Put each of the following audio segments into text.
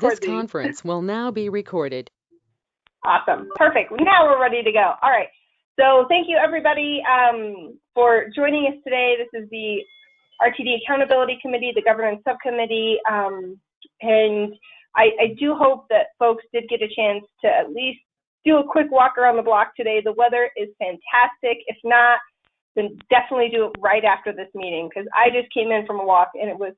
This conference will now be recorded. Awesome. Perfect. Now we're ready to go. All right. So thank you everybody um, for joining us today. This is the RTD Accountability Committee, the Governance Subcommittee, um, and I, I do hope that folks did get a chance to at least do a quick walk around the block today. The weather is fantastic. If not, then definitely do it right after this meeting because I just came in from a walk and it was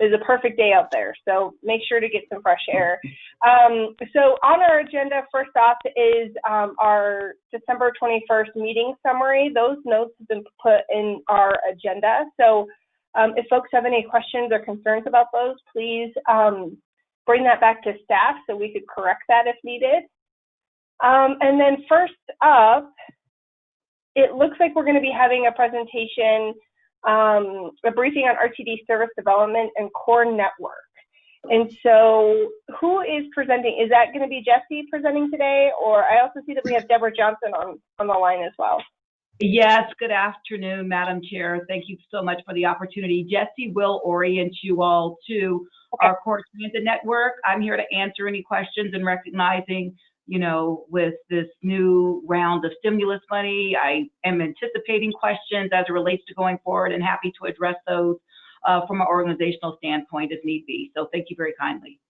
was a perfect day out there. So make sure to get some fresh air. Um, so on our agenda, first off is um, our December 21st meeting summary. Those notes have been put in our agenda. So um, if folks have any questions or concerns about those, please um, bring that back to staff so we could correct that if needed. Um, and then first up, it looks like we're going to be having a presentation, um, a briefing on RTD service development and core network. And so who is presenting? Is that going to be Jesse presenting today? Or I also see that we have Deborah Johnson on, on the line as well. Yes, good afternoon, Madam Chair. Thank you so much for the opportunity. Jesse will orient you all to Okay. our core transit network. I'm here to answer any questions and recognizing, you know, with this new round of stimulus money, I am anticipating questions as it relates to going forward and happy to address those uh, from an organizational standpoint if need be. So thank you very kindly.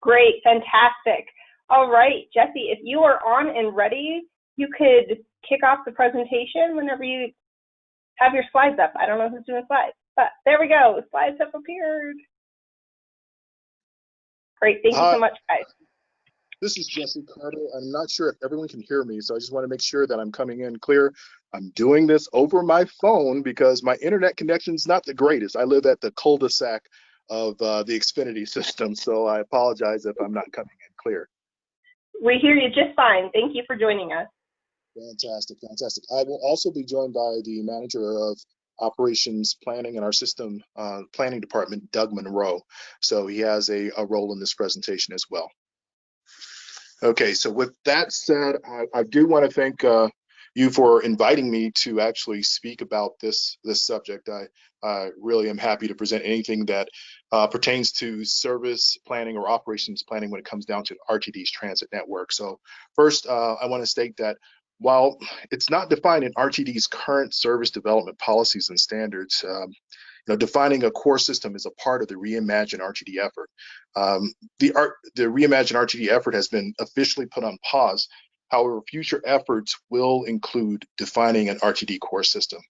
Great, fantastic. All right, Jesse, if you are on and ready, you could kick off the presentation whenever you have your slides up. I don't know who's doing slides, but there we go. Slides have appeared. Great, thank you Hi. so much, guys. This is Jesse Carter. I'm not sure if everyone can hear me, so I just want to make sure that I'm coming in clear. I'm doing this over my phone because my internet connection is not the greatest. I live at the cul-de-sac of uh, the Xfinity system, so I apologize if I'm not coming in clear. We hear you just fine. Thank you for joining us. Fantastic, fantastic. I will also be joined by the manager of operations planning in our system uh, planning department, Doug Monroe. So he has a, a role in this presentation as well. Okay, so with that said, I, I do want to thank uh, you for inviting me to actually speak about this this subject. I, I really am happy to present anything that uh, pertains to service planning or operations planning when it comes down to RTD's transit network. So first, uh, I want to state that while it's not defined in RTD's current service development policies and standards, um, know, defining a core system is a part of the Reimagine RTD effort. Um, the, art, the Reimagine RTD effort has been officially put on pause. However, future efforts will include defining an RTD core system.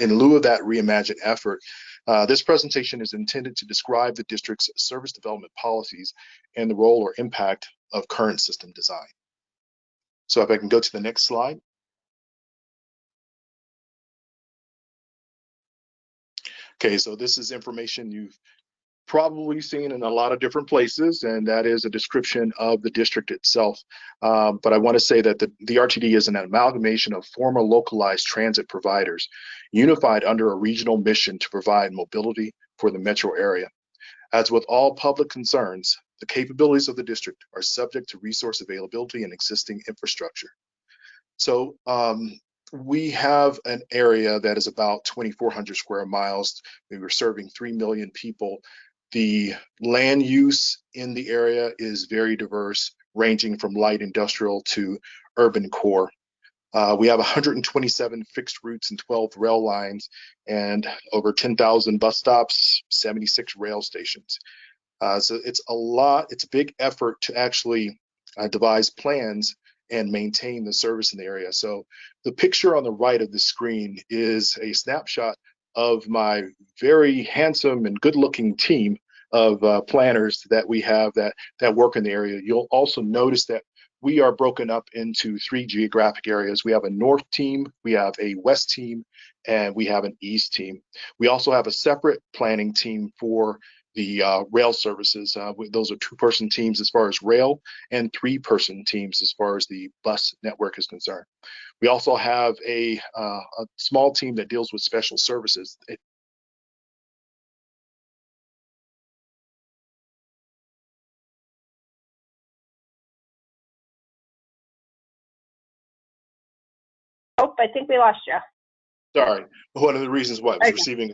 In lieu of that Reimagine effort, uh, this presentation is intended to describe the district's service development policies and the role or impact of current system design. So if I can go to the next slide. Okay, so this is information you've probably seen in a lot of different places, and that is a description of the district itself. Um, but I want to say that the, the RTD is an amalgamation of former localized transit providers, unified under a regional mission to provide mobility for the metro area. As with all public concerns, the capabilities of the district are subject to resource availability and existing infrastructure. So um, we have an area that is about 2,400 square miles. We were serving 3 million people. The land use in the area is very diverse, ranging from light industrial to urban core. Uh, we have 127 fixed routes and 12 rail lines and over 10,000 bus stops, 76 rail stations. Uh, so it's a lot, it's a big effort to actually uh, devise plans and maintain the service in the area. So the picture on the right of the screen is a snapshot of my very handsome and good looking team of uh, planners that we have that, that work in the area. You'll also notice that we are broken up into three geographic areas. We have a north team, we have a west team, and we have an east team. We also have a separate planning team for the uh, rail services. Uh, those are two-person teams as far as rail and three-person teams as far as the bus network is concerned. We also have a, uh, a small team that deals with special services. It, Oh, I think we lost you. sorry, one of the reasons why I was Okay. receiving.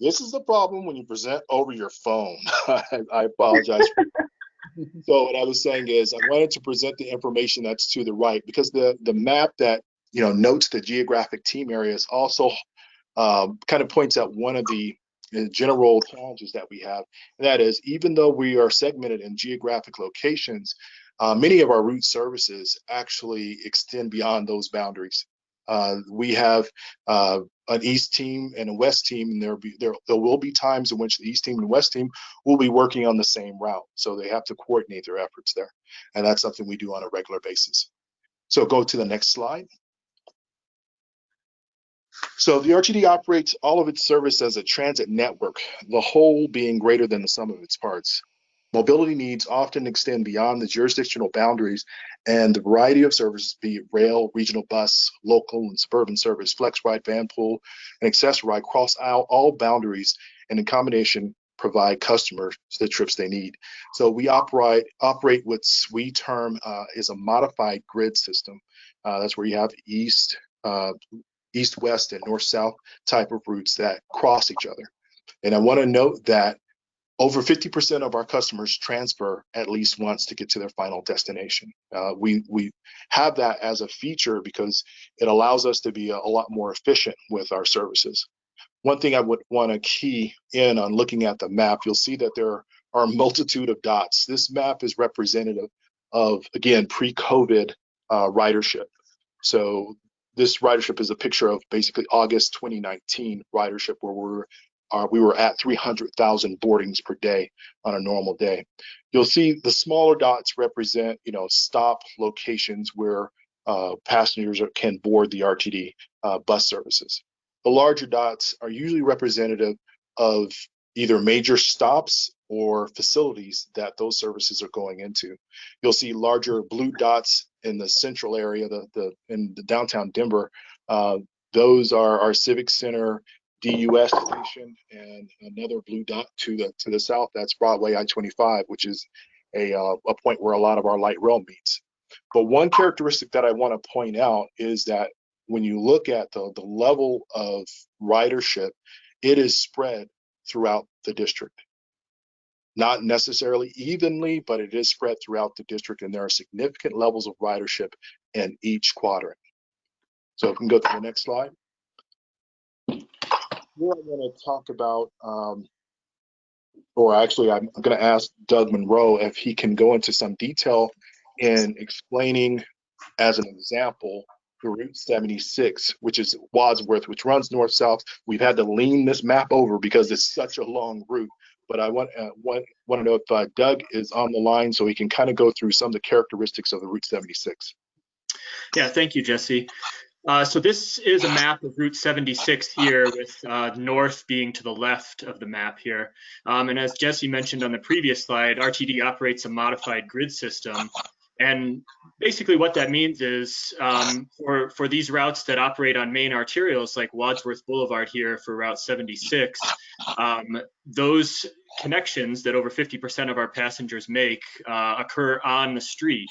This is the problem when you present over your phone. I, I apologize. So what I was saying is I wanted to present the information that's to the right because the the map that you know notes the geographic team areas also um, kind of points out one of the uh, general challenges that we have. And that is even though we are segmented in geographic locations, uh, many of our route services actually extend beyond those boundaries. Uh, we have uh, an East team and a West team, and there be there there will be times in which the East team and West team will be working on the same route, so they have to coordinate their efforts there, and that's something we do on a regular basis. So go to the next slide. So the RTD operates all of its service as a transit network, the whole being greater than the sum of its parts. Mobility needs often extend beyond the jurisdictional boundaries and the variety of services, be it rail, regional bus, local and suburban service, flex ride, van pool, and access ride cross all, all boundaries and in combination provide customers the trips they need. So we operate operate what we term uh, is a modified grid system. Uh, that's where you have east, uh, east, west, and north, south type of routes that cross each other. And I want to note that over 50% of our customers transfer at least once to get to their final destination. Uh, we, we have that as a feature because it allows us to be a, a lot more efficient with our services. One thing I would want to key in on looking at the map, you'll see that there are a multitude of dots. This map is representative of, again, pre-COVID uh, ridership. So this ridership is a picture of basically August 2019 ridership where we're uh, we were at 300,000 boardings per day on a normal day. You'll see the smaller dots represent, you know, stop locations where uh, passengers can board the RTD uh, bus services. The larger dots are usually representative of either major stops or facilities that those services are going into. You'll see larger blue dots in the central area, the, the in the downtown Denver. Uh, those are our civic center DUS station and another blue dot to the to the south. That's Broadway I-25, which is a uh, a point where a lot of our light rail meets. But one characteristic that I want to point out is that when you look at the the level of ridership, it is spread throughout the district. Not necessarily evenly, but it is spread throughout the district, and there are significant levels of ridership in each quadrant. So if we can go to the next slide here I'm going to talk about, um, or actually, I'm going to ask Doug Monroe if he can go into some detail in explaining, as an example, the Route 76, which is Wadsworth, which runs north south. We've had to lean this map over because it's such a long route. But I want uh, want, want to know if uh, Doug is on the line so he can kind of go through some of the characteristics of the Route 76. Yeah, thank you, Jesse. Uh, so this is a map of Route 76 here with uh, north being to the left of the map here. Um, and as Jesse mentioned on the previous slide, RTD operates a modified grid system. And basically what that means is um, for, for these routes that operate on main arterials like Wadsworth Boulevard here for Route 76, um, those connections that over 50% of our passengers make uh, occur on the street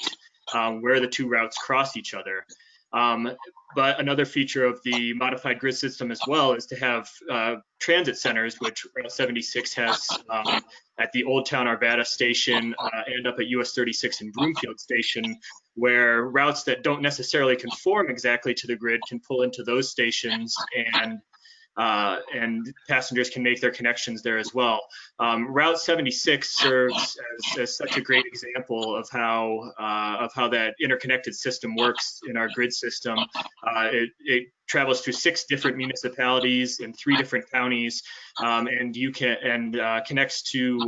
um, where the two routes cross each other. Um, but another feature of the modified grid system as well is to have uh, transit centers, which Route 76 has um, at the Old Town Arvada station uh, and up at US 36 and Broomfield station, where routes that don't necessarily conform exactly to the grid can pull into those stations and uh, and passengers can make their connections there as well. Um, Route 76 serves as, as, such a great example of how uh, of how that interconnected system works in our grid system. Uh, it, it, travels through six different municipalities in three different counties, um, and you can and uh, connects to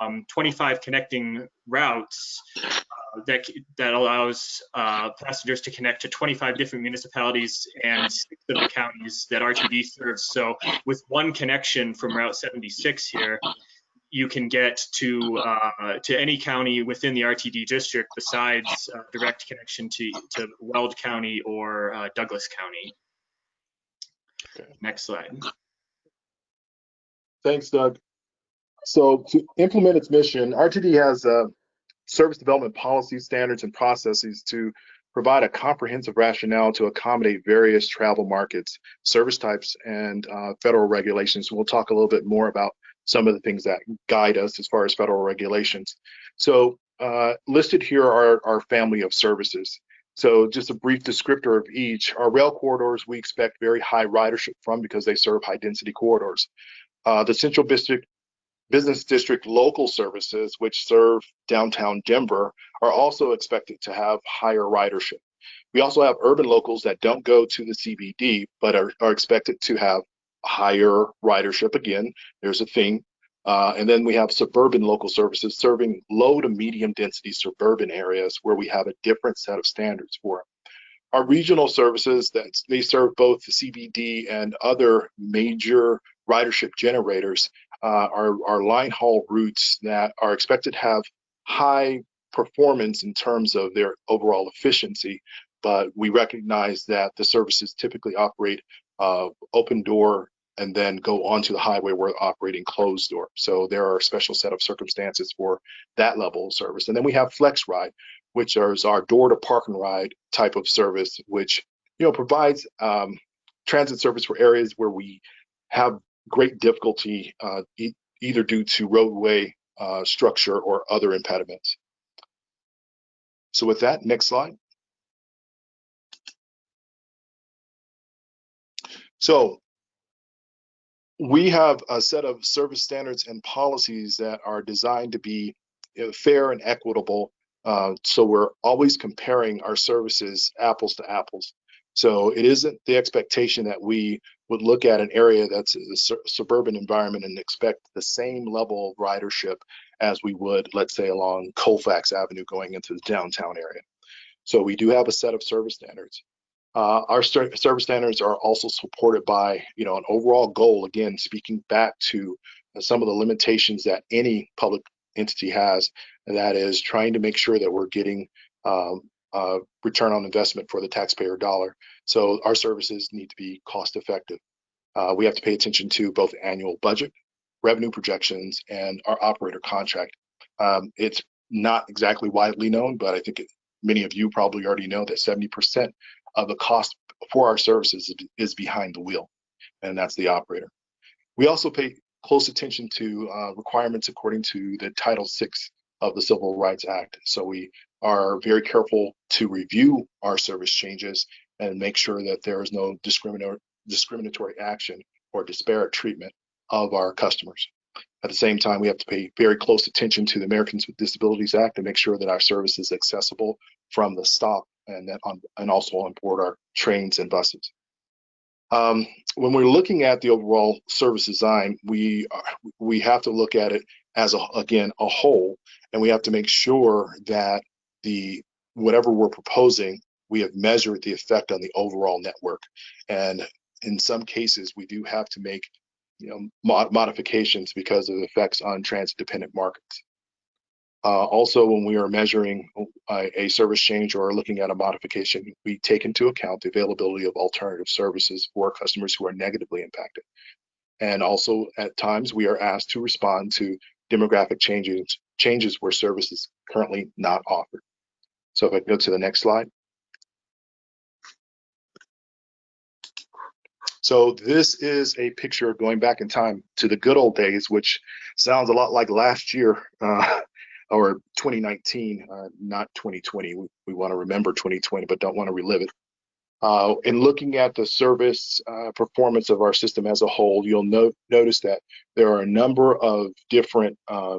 um, 25 connecting routes uh, that that allows uh, passengers to connect to 25 different municipalities and six of the counties that RTD serves. So with one connection from Route 76 here, you can get to uh, to any county within the RTD district besides uh, direct connection to to Weld County or uh, Douglas County. Okay. Next slide. Thanks, Doug. So to implement its mission, RTD has uh, service development policy standards, and processes to provide a comprehensive rationale to accommodate various travel markets, service types, and uh, federal regulations. We'll talk a little bit more about some of the things that guide us as far as federal regulations. So uh, listed here are our family of services. So just a brief descriptor of each. Our rail corridors, we expect very high ridership from because they serve high density corridors. Uh, the Central District Business District local services, which serve downtown Denver, are also expected to have higher ridership. We also have urban locals that don't go to the CBD, but are, are expected to have higher ridership. Again, there's a theme. Uh, and then we have suburban local services serving low to medium density suburban areas where we have a different set of standards for it. Our regional services that they serve both the CBD and other major ridership generators uh, are, are line haul routes that are expected to have high performance in terms of their overall efficiency, but we recognize that the services typically operate uh, open door and then go onto the highway where operating closed door. So there are a special set of circumstances for that level of service. And then we have Flex Ride, which is our door to park and ride type of service, which you know provides um, transit service for areas where we have great difficulty uh, e either due to roadway uh, structure or other impediments. So with that, next slide. So we have a set of service standards and policies that are designed to be fair and equitable. Uh, so we're always comparing our services apples to apples. So it isn't the expectation that we would look at an area that's a su suburban environment and expect the same level of ridership as we would, let's say, along Colfax Avenue going into the downtown area. So we do have a set of service standards. Uh, our service standards are also supported by, you know, an overall goal. Again, speaking back to some of the limitations that any public entity has, and that is trying to make sure that we're getting um, uh, return on investment for the taxpayer dollar. So our services need to be cost effective. Uh, we have to pay attention to both annual budget, revenue projections, and our operator contract. Um, it's not exactly widely known, but I think it, many of you probably already know that 70% of the cost for our services is behind the wheel, and that's the operator. We also pay close attention to uh, requirements according to the Title VI of the Civil Rights Act. So we are very careful to review our service changes and make sure that there is no discriminatory discriminatory action or disparate treatment of our customers. At the same time, we have to pay very close attention to the Americans with Disabilities Act and make sure that our service is accessible from the stop and then on, and also on board our trains and buses. Um, when we're looking at the overall service design, we are, we have to look at it as a, again a whole, and we have to make sure that the whatever we're proposing, we have measured the effect on the overall network. And in some cases, we do have to make you know mod modifications because of effects on transit-dependent markets. Uh, also, when we are measuring a, a, service change or looking at a modification, we take into account the availability of alternative services for customers who are negatively impacted. And also, at times, we are asked to respond to demographic changes, changes where service is currently not offered. So if I go to the next slide. So this is a picture going back in time to the good old days, which sounds a lot like last year. Uh, or 2019, uh, not 2020. We, we want to remember 2020, but don't want to relive it. Uh, in looking at the service uh, performance of our system as a whole, you'll note, notice that there are a number of different uh,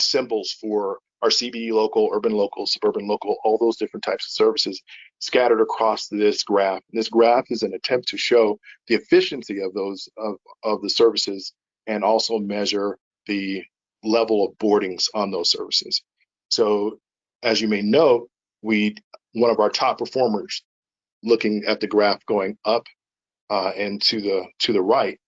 symbols for our CBD local, urban local, suburban local, all those different types of services scattered across this graph. And this graph is an attempt to show the efficiency of those of, of the services and also measure the level of boardings on those services. So as you may know, we one of our top performers looking at the graph going up uh, and to the to the right,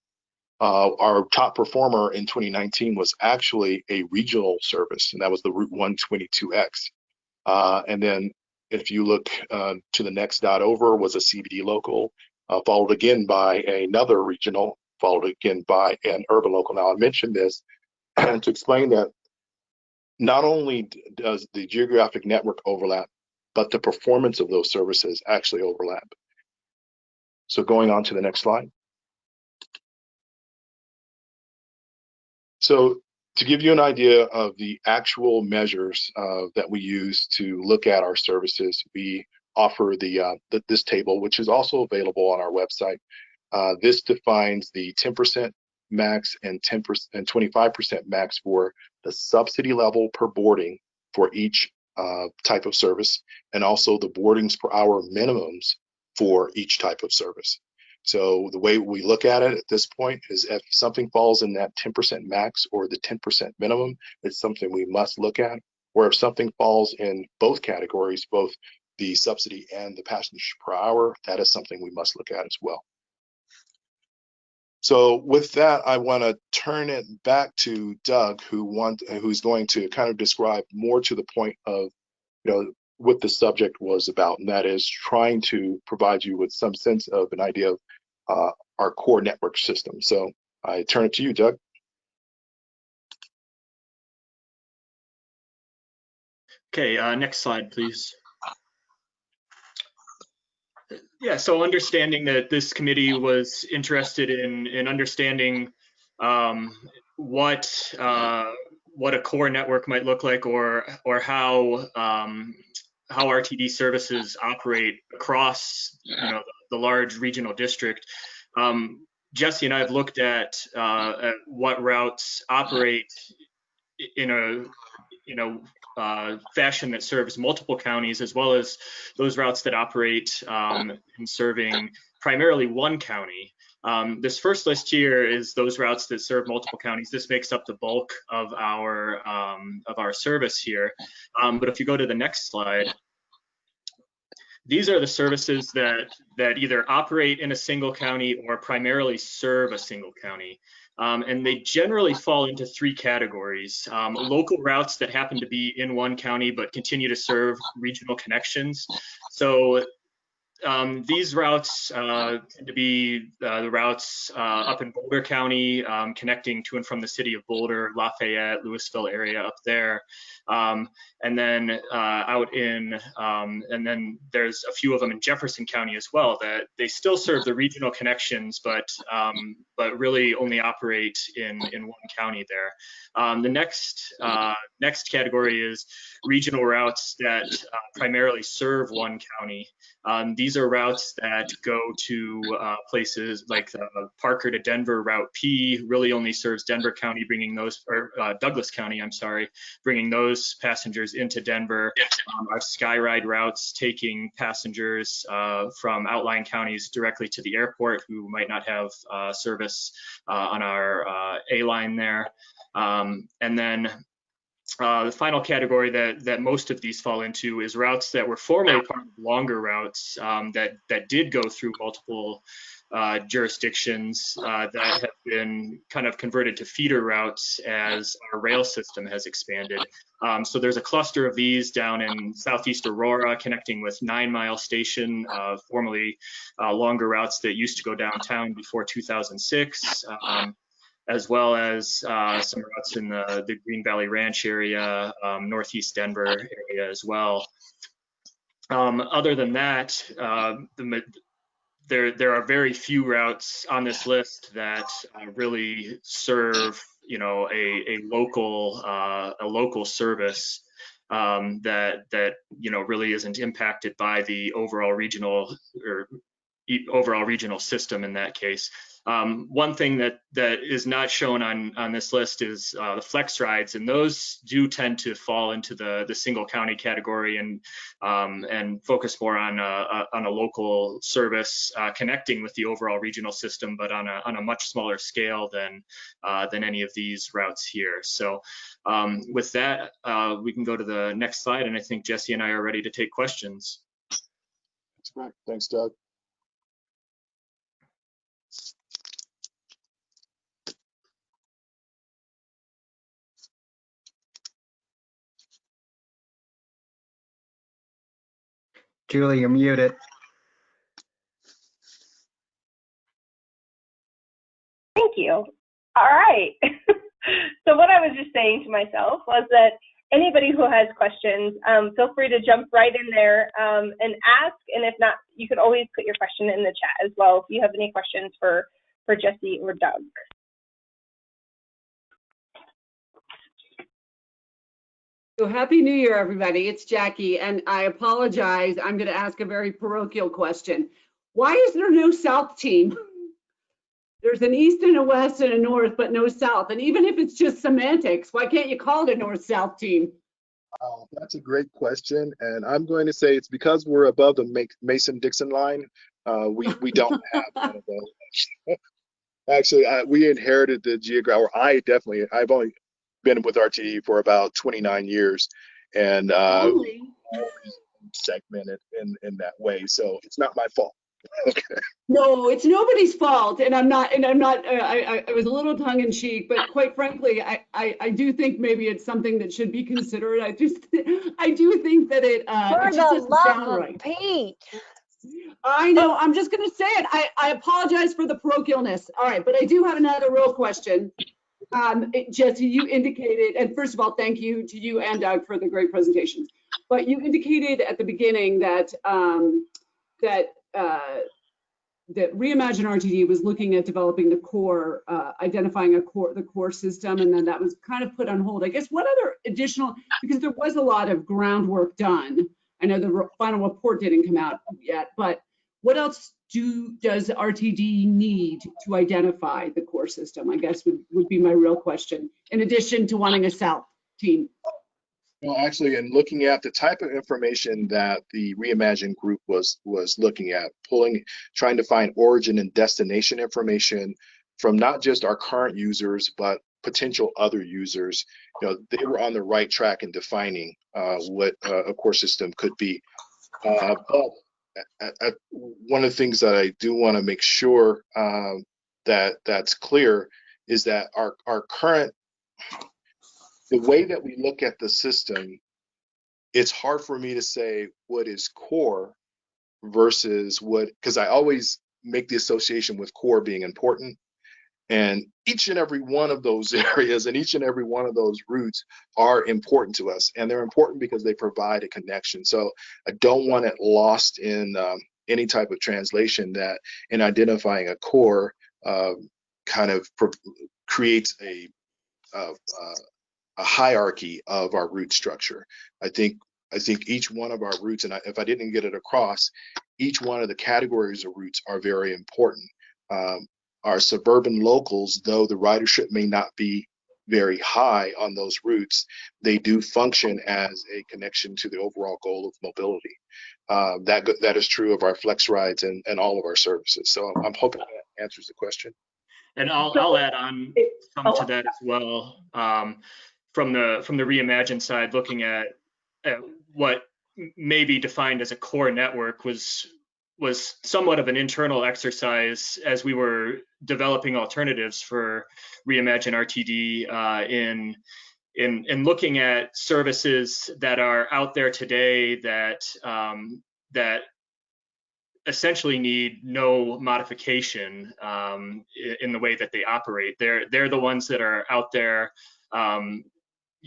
uh, our top performer in 2019 was actually a regional service, and that was the Route 122X. Uh, and then if you look uh, to the next dot over was a CBD local, uh, followed again by another regional, followed again by an urban local. Now I mentioned this to explain that not only does the geographic network overlap, but the performance of those services actually overlap. So going on to the next slide. So to give you an idea of the actual measures uh, that we use to look at our services, we offer the, uh, the this table, which is also available on our website. Uh, this defines the 10% max and 10% and 25% max for the subsidy level per boarding for each uh, type of service, and also the boardings per hour minimums for each type of service. So the way we look at it at this point is if something falls in that 10% max or the 10% minimum, it's something we must look at. Or if something falls in both categories, both the subsidy and the passengers per hour, that is something we must look at as well. So with that, I want to turn it back to Doug, who want who's going to kind of describe more to the point of, you know, what the subject was about, and that is trying to provide you with some sense of an idea of uh, our core network system. So I turn it to you, Doug. Okay, uh, next slide, please. Yeah, so understanding that this committee was interested in in understanding um, what uh, what a core network might look like, or or how um, how RTD services operate across you know the, large regional district. Um, Jesse and I have looked at, uh, at what routes operate in a you know uh, fashion that serves multiple counties, as well as those routes that operate um, in serving primarily one county. Um, this first list here is those routes that serve multiple counties. This makes up the bulk of our um, of our service here. Um, but if you go to the next slide, these are the services that that either operate in a single county or primarily serve a single county. Um, and they generally fall into three categories. Um, local routes that happen to be in one county but continue to serve regional connections. So um, these routes uh, tend to be uh, the routes uh, up in Boulder County, um, connecting to and from the city of Boulder, Lafayette, Louisville area up there. Um, and then uh, out in, um, and then there's a few of them in Jefferson County as well that they still serve the regional connections, but um, but really only operate in in one county there. Um, the next uh, next category is regional routes that uh, primarily serve one county. Um, these are routes that go to uh, places like the Parker to Denver Route P, really only serves Denver County, bringing those, or uh, Douglas County, I'm sorry, bringing those passengers into Denver. Um, our Skyride routes taking passengers uh, from outlying counties directly to the airport who might not have uh, service uh, on our uh, A line there. Um, and then uh, the final category that that most of these fall into is routes that were formerly part of longer routes um, that that did go through multiple uh, jurisdictions uh, that have been kind of converted to feeder routes as our rail system has expanded. Um, so there's a cluster of these down in southeast Aurora connecting with Nine Mile Station, uh, formerly uh, longer routes that used to go downtown before 2006. Um, as well as uh, some routes in the, the Green Valley Ranch area, um, Northeast Denver area as well. Um, other than that, uh, the, there there are very few routes on this list that uh, really serve you know a a local uh, a local service um, that that you know really isn't impacted by the overall regional or overall regional system in that case. Um, one thing that that is not shown on on this list is uh, the flex rides, and those do tend to fall into the the single county category and um, and focus more on a, a on a local service uh, connecting with the overall regional system, but on a on a much smaller scale than uh, than any of these routes here. So um, with that, uh, we can go to the next slide, and I think Jesse and I are ready to take questions. That's great. Thanks, Doug. Julie, you're muted. Thank you. All right. so what I was just saying to myself was that anybody who has questions, um, feel free to jump right in there um, and ask. And if not, you can always put your question in the chat as well if you have any questions for, for Jesse or Doug. Happy New Year, everybody. It's Jackie, and I apologize. I'm going to ask a very parochial question. Why is there no South team? There's an East and a West and a North, but no South. And even if it's just semantics, why can't you call it a North-South team? Uh, that's a great question, and I'm going to say it's because we're above the Mason-Dixon line. Uh, we we don't have one of those. Actually, I, we inherited the geography. Or I definitely. I've only been with RTD for about 29 years, and uh, Only. segmented in in that way. So it's not my fault. okay. No, it's nobody's fault, and I'm not, and I'm not, uh, I, I, I was a little tongue in cheek, but quite frankly, I, I, I do think maybe it's something that should be considered. I just, I do think that it, uh, For it just the doesn't love sound of right. Pete. I know, I'm just gonna say it. I, I apologize for the parochialness. All right, but I do have another real question. Um, Jesse, you indicated, and first of all, thank you to you and Doug for the great presentations. But you indicated at the beginning that, um, that, uh, that Reimagine RTD was looking at developing the core, uh, identifying a core, the core system, and then that was kind of put on hold. I guess what other additional, because there was a lot of groundwork done. I know the final report didn't come out yet, but what else do, does RTD need to identify the core system? I guess would, would be my real question, in addition to wanting a South team. Well, actually, in looking at the type of information that the Reimagine group was was looking at, pulling, trying to find origin and destination information from not just our current users, but potential other users, you know, they were on the right track in defining uh, what uh, a core system could be. Uh, but at, at, one of the things that I do want to make sure um, that that's clear is that our our current the way that we look at the system, it's hard for me to say what is core versus what, because I always make the association with core being important. And each and every one of those areas and each and every one of those routes are important to us. And they're important because they provide a connection. So I don't want it lost in um, any type of translation that in identifying a core uh, kind of creates a, a hierarchy of our route structure. I think I think each one of our routes, and I, if I didn't get it across, each one of the categories of routes are very important. Um, our suburban locals, though the ridership may not be very high on those routes, they do function as a connection to the overall goal of mobility. Um, that that is true of our flex rides and, and all of our services. So I'm, I'm hoping that answers the question. And I'll, I'll add on some oh, to that as well. Um, from the from the reimagine side, looking at, at what may be defined as a core network was was somewhat of an internal exercise as we were developing alternatives for reimagine RTD uh, in in in looking at services that are out there today that um, that essentially need no modification um, in the way that they operate. They're they're the ones that are out there um,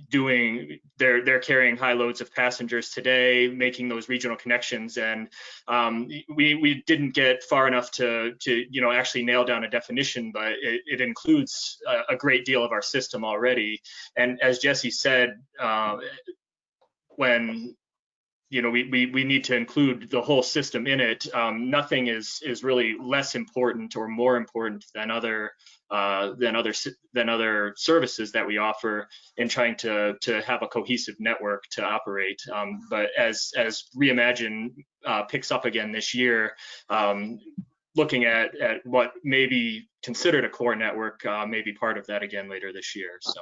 doing they're they're carrying high loads of passengers today, making those regional connections, and um, we we didn't get far enough to to you know actually nail down a definition, but it, it includes a, a great deal of our system already. And as Jesse said, uh, when you know, we, we, we need to include the whole system in it. Um, nothing is is really less important or more important than other uh, than other than other services that we offer in trying to to have a cohesive network to operate. Um, but as as Reimagine uh, picks up again this year, um, looking at at what may be considered a core network uh, may be part of that again later this year. So.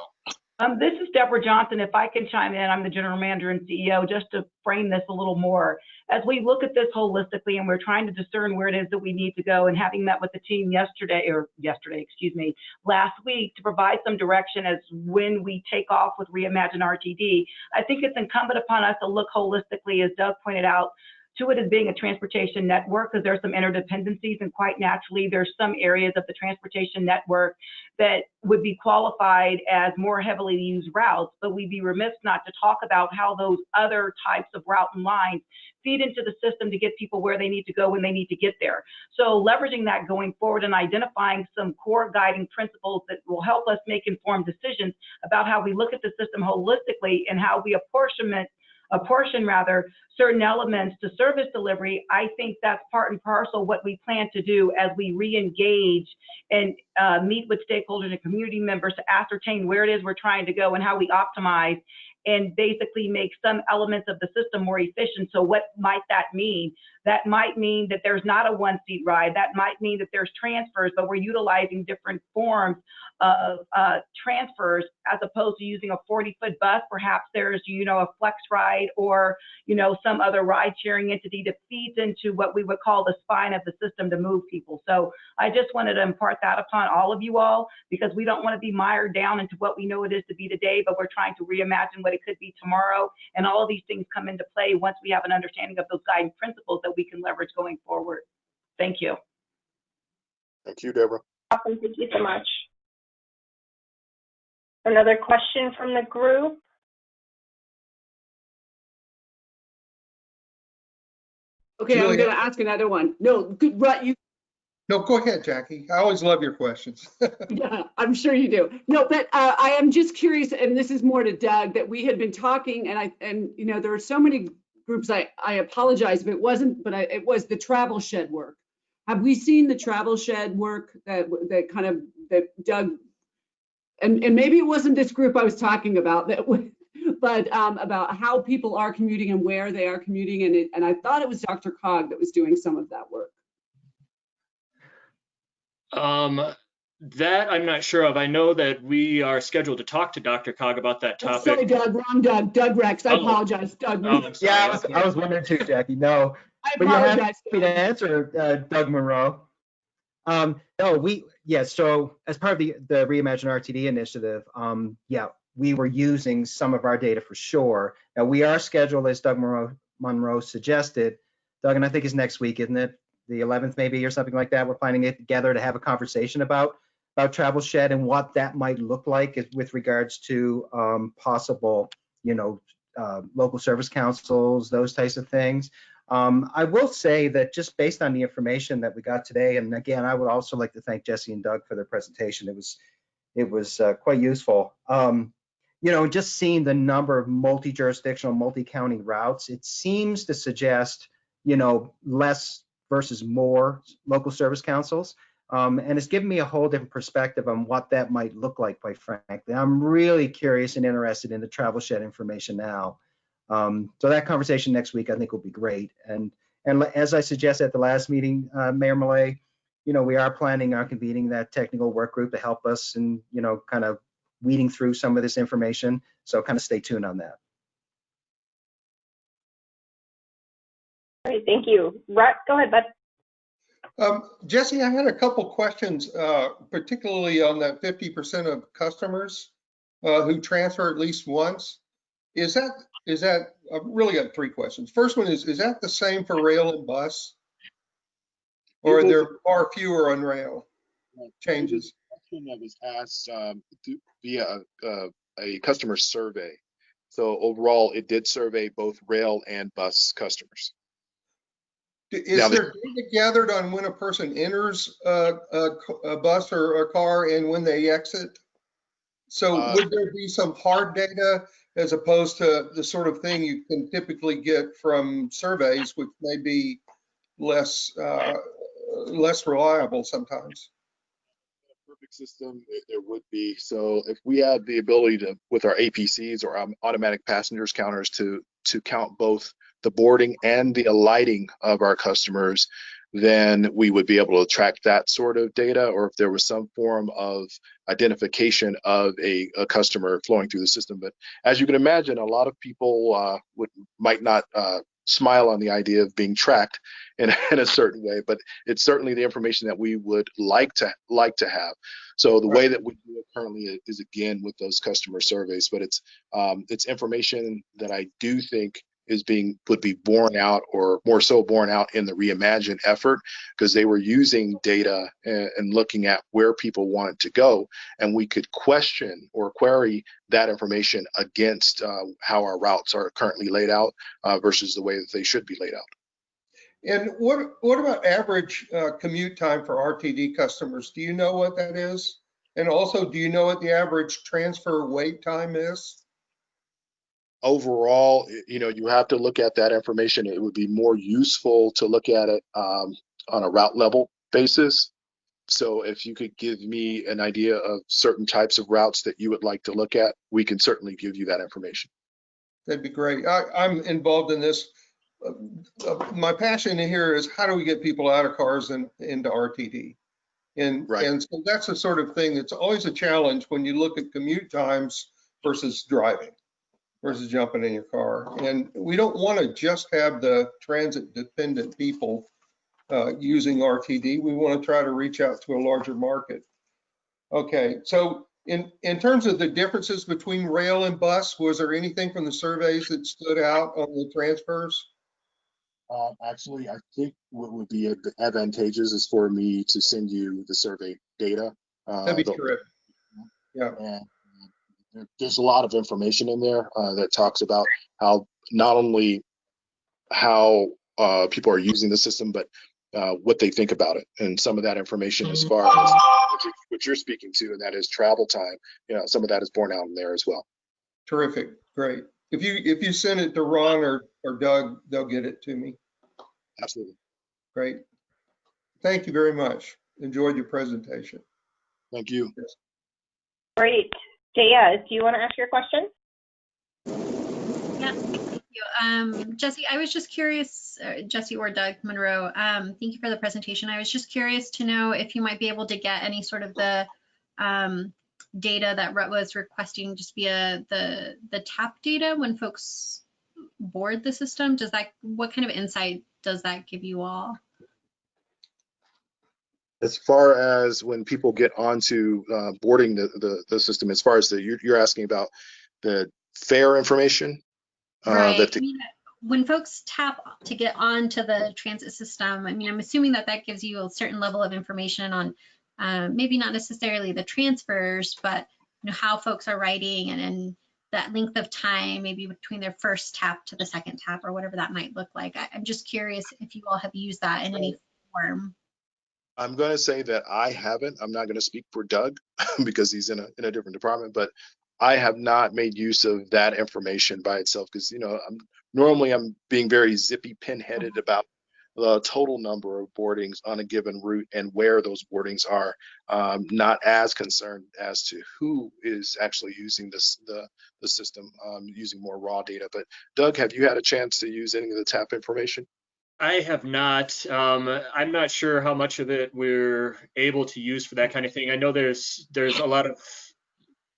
Um, this is Deborah Johnson. If I can chime in, I'm the general manager and CEO, just to frame this a little more. As we look at this holistically and we're trying to discern where it is that we need to go and having met with the team yesterday, or yesterday, excuse me, last week to provide some direction as when we take off with Reimagine RTD, I think it's incumbent upon us to look holistically, as Doug pointed out, to it as being a transportation network because there's some interdependencies and quite naturally there's some areas of the transportation network that would be qualified as more heavily used routes, but we'd be remiss not to talk about how those other types of route and lines feed into the system to get people where they need to go when they need to get there. So leveraging that going forward and identifying some core guiding principles that will help us make informed decisions about how we look at the system holistically and how we apportionment apportion rather certain elements to service delivery, I think that's part and parcel what we plan to do as we re-engage and uh, meet with stakeholders and community members to ascertain where it is we're trying to go and how we optimize and basically make some elements of the system more efficient. So what might that mean? That might mean that there's not a one seat ride. That might mean that there's transfers, but we're utilizing different forms of uh, transfers as opposed to using a 40 foot bus. Perhaps there's, you know, a flex ride or, you know, some other ride sharing entity that feeds into what we would call the spine of the system to move people. So I just wanted to impart that upon all of you all because we don't want to be mired down into what we know it is to be today, but we're trying to reimagine what it could be tomorrow. And all of these things come into play once we have an understanding of those guiding principles that we can leverage going forward. Thank you. Thank you, Deborah. Awesome, thank you so much. Another question from the group? Okay, I'm gonna ask another one. No, good, right, you, No, go ahead, Jackie. I always love your questions. yeah, I'm sure you do. No, but uh, I am just curious, and this is more to Doug, that we had been talking and I, and you know, there are so many groups, I, I apologize if it wasn't, but I, it was the travel shed work. Have we seen the travel shed work that, that kind of, that Doug, and, and maybe it wasn't this group I was talking about that, but um, about how people are commuting and where they are commuting. And it, and I thought it was DRCOG that was doing some of that work. Um, that I'm not sure of. I know that we are scheduled to talk to DRCOG about that Oh, Sorry. Doug, wrong Doug, Doug Rex, I Oh. apologize, Doug. Oh, sorry. Yeah, I was, I was wondering too, Jackie. No, I but you have apologize. me to answer, uh, Doug Monroe. Um, no, we, yeah, so as part of the, the Reimagine RTD initiative, um, yeah, we were using some of our data for sure. Now, we are scheduled, as Doug Monroe, Monroe suggested, Doug, and I think it's next week, isn't it? The 11th maybe or something like that. We're planning it together to have a conversation about, about Travel Shed and what that might look like with regards to um, possible, you know, uh, local service councils, those types of things. Um, I will say that just based on the information that we got today, and again, I would also like to thank Jesse and Doug for their presentation. It was, it was uh, quite useful. Um, you know, just seeing the number of multi-jurisdictional, multi-county routes, it seems to suggest, you know, less versus more local service councils. Um, and it's given me a whole different perspective on what that might look like, quite frankly. I'm really curious and interested in the travel shed information now. Um, so that conversation next week, I think, will be great. And and as I suggested at the last meeting, uh, Mayor Malay, you know, we are planning on convening that technical work group to help us and you know, kind of weeding through some of this information. So kind of stay tuned on that. Great, thank you. Rhett, go ahead, bud. Um, Jesse, I had a couple questions, uh, particularly on that 50% of customers uh, who transfer at least once. Is that, is that, I've really got three questions. First one is, is that the same for rail and bus? Or are there far fewer on rail changes? question that was asked um, via uh, a customer survey. So overall, it did survey both rail and bus customers. Is Now, there data gathered on when a person enters a bus or a car and when they exit? So Uh, would there be some hard data as opposed to the sort of thing you can typically get from surveys, which may be less, uh, less reliable sometimes? Perfect system, there- there would be. So if we had the ability to, with our APCs or um, automatic passengers counters to, to count both the boarding and the alighting of our customers, then we would be able to track that sort of data, or if there was some form of identification of a, a customer flowing through the system. But as you can imagine, a lot of people uh, would might not uh, smile on the idea of being tracked in, in a certain way, but it's certainly the information that we would like to like to have. So the way that we do it currently is again with those customer surveys, but it's um, it's information that I do think is being would be borne out or more so borne out in the reimagine effort because they were using data and, and looking at where people wanted to go and we could question or query that information against uh, how our routes are currently laid out uh, versus the way that they should be laid out And what, what about average uh, commute time for RTD customers? Do you know what that is? And also, do you know what the average transfer wait time is? Overall, you know, you have to look at that information. It would be more useful to look at it um, on a route level basis. So if you could give me an idea of certain types of routes that you would like to look at, we can certainly give you that information. That'd be great. I, I'm involved in this. Uh, uh, My passion here is how do we get people out of cars and into RTD? And, Right. and so that's the sort of thing that's always a challenge when you look at commute times versus driving, versus jumping in your car. And we don't want to just have the transit dependent people uh, using RTD. We want to try to reach out to a larger market. Okay, so in, in terms of the differences between rail and bus, was there anything from the surveys that stood out on the transfers? Um, actually, I think what would be advantageous is for me to send you the survey data. uh, That'd be the- terrific. Yeah, And there's a lot of information in there uh, that talks about how not only how uh, people are using the system, but uh, what they think about it. And some of that information, as far as what you- what you're speaking to, and that is travel time, you know, some of that is borne out in there as well. terrific, great. If you, if you send it to Ron or, or Doug, they'll get it to me. Absolutely. Great. Thank you very much. Enjoyed your presentation. Thank you. Great. Jaya, do you want to ask your question? Yeah, thank you. Um, Jesse, I was just curious, uh, Jesse or Doug Monroe, um, thank you for the presentation. I was just curious to know if you might be able to get any sort of the um, data that Rut was requesting just via the the tap data when folks board the system. Does that what kind of insight does that give you all? As far as when people get onto uh, boarding the, the, the system, as far as the, you're, you're asking about the fare information? uh, Right. that I mean, when folks tap to get onto the transit system, I mean, I'm assuming that that gives you a certain level of information on uh, maybe not necessarily the transfers, but you know how folks are writing and, and that length of time, maybe between their first tap to the second tap or whatever that might look like. I, I'm just curious if you all have used that in any form. I'm going to say that I haven't. I'm not going to speak for Doug because he's in a in a different department, but I have not made use of that information by itself because you know I'm normally I'm being very zippy pinheaded about the total number of boardings on a given route and where those boardings are. Um, not as concerned as to who is actually using this the the system um, using more raw data. But Doug, have you had a chance to use any of the TAP information? I have not. Um, I'm not sure how much of it we're able to use for that kind of thing. I know there's there's a lot of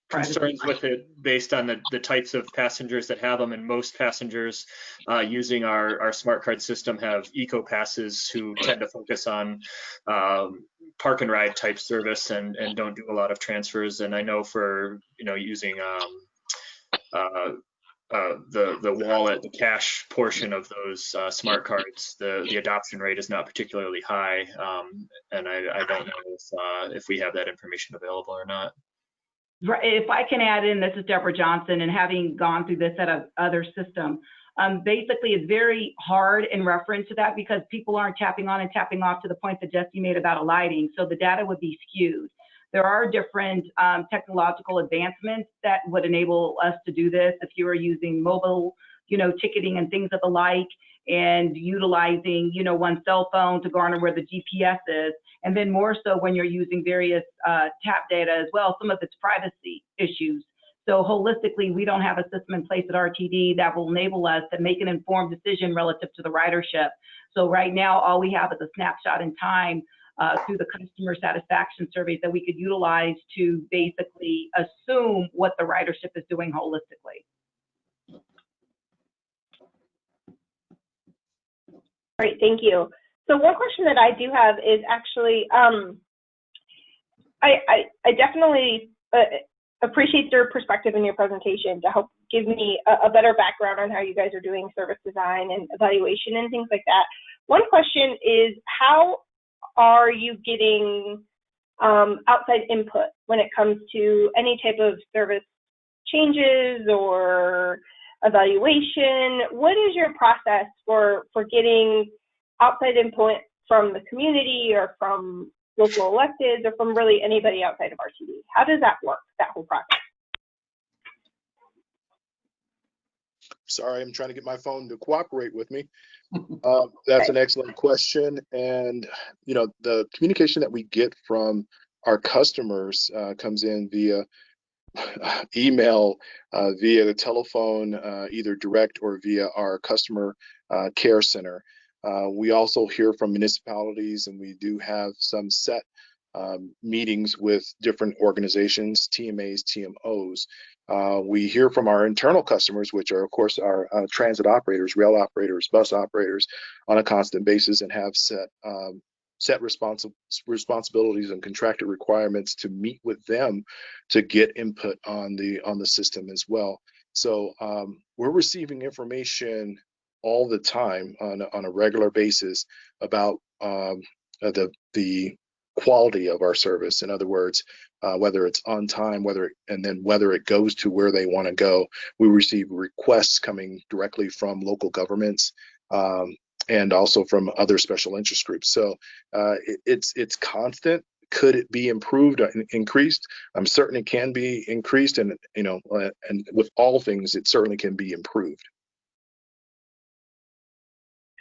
concerns with it based on the, the types of passengers that have them, and most passengers uh, using our, our smart card system have eco passes who tend to focus on um, park and ride type service and, and don't do a lot of transfers. And I know for you know using um, uh, uh, the the wallet, the cash portion of those uh, smart cards, the the adoption rate is not particularly high, um, and I, I don't know if uh, if we have that information available or not. Right, If I can add in, this is Deborah Johnson, and having gone through this at a other system, um, basically it's very hard in reference to that because people aren't tapping on and tapping off to the point that Jesse made about alighting. So the data would be skewed. There are different um, technological advancements that would enable us to do this. If you are using mobile, you know, ticketing and things of the like, and utilizing, you know, one cell phone to garner where the GPS is, and then more so when you're using various uh, tap data as well, some of its privacy issues. So holistically, we don't have a system in place at RTD that will enable us to make an informed decision relative to the ridership. So right now, all we have is a snapshot in time uh, through the customer satisfaction surveys that we could utilize to basically assume what the ridership is doing holistically. Great, thank you. So one question that I do have is actually, um, I, I, I definitely uh, appreciate your perspective in your presentation to help give me a, a better background on how you guys are doing service design and evaluation and things like that. One question is how are you getting um, outside input when it comes to any type of service changes or evaluation? What is your process for, for getting outside input from the community or from local electeds or from really anybody outside of RTD? How does that work, that whole process? Sorry, I'm trying to get my phone to cooperate with me. Uh, that's an excellent question. And, you know, the communication that we get from our customers uh, comes in via email, uh, via the telephone, uh, either direct or via our customer uh, care center. Uh, we also hear from municipalities and we do have some set um, meetings with different organizations, TMAs, TMOs. Uh, we hear from our internal customers, which are, of course, our uh, transit operators, rail operators, bus operators on a constant basis and have set um, set responsi responsibilities and contracted requirements to meet with them to get input on the on the system as well. So um, we're receiving information all the time on a, on a regular basis about um, uh, the the quality of our service. In other words, uh, whether it's on time, whether and then whether it goes to where they want to go. We receive requests coming directly from local governments um, and also from other special interest groups. So uh, it, it's it's constant. Could it be improved, and increased? I'm certain it can be increased, and you know, uh, and with all things, it certainly can be improved.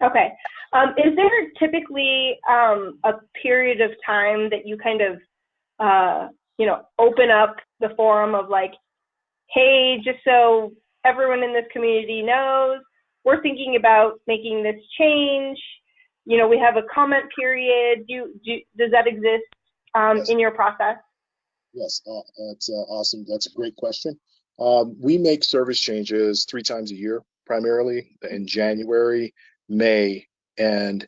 Okay. Um, is there typically um, a period of time that you kind of, uh, you know, open up the forum of like, hey, just so everyone in this community knows, we're thinking about making this change. You know, we have a comment period. Do, do does that exist um, in your process? Yes, uh, that's uh, awesome. That's a great question. Um, we make service changes three times a year, primarily in January, May, and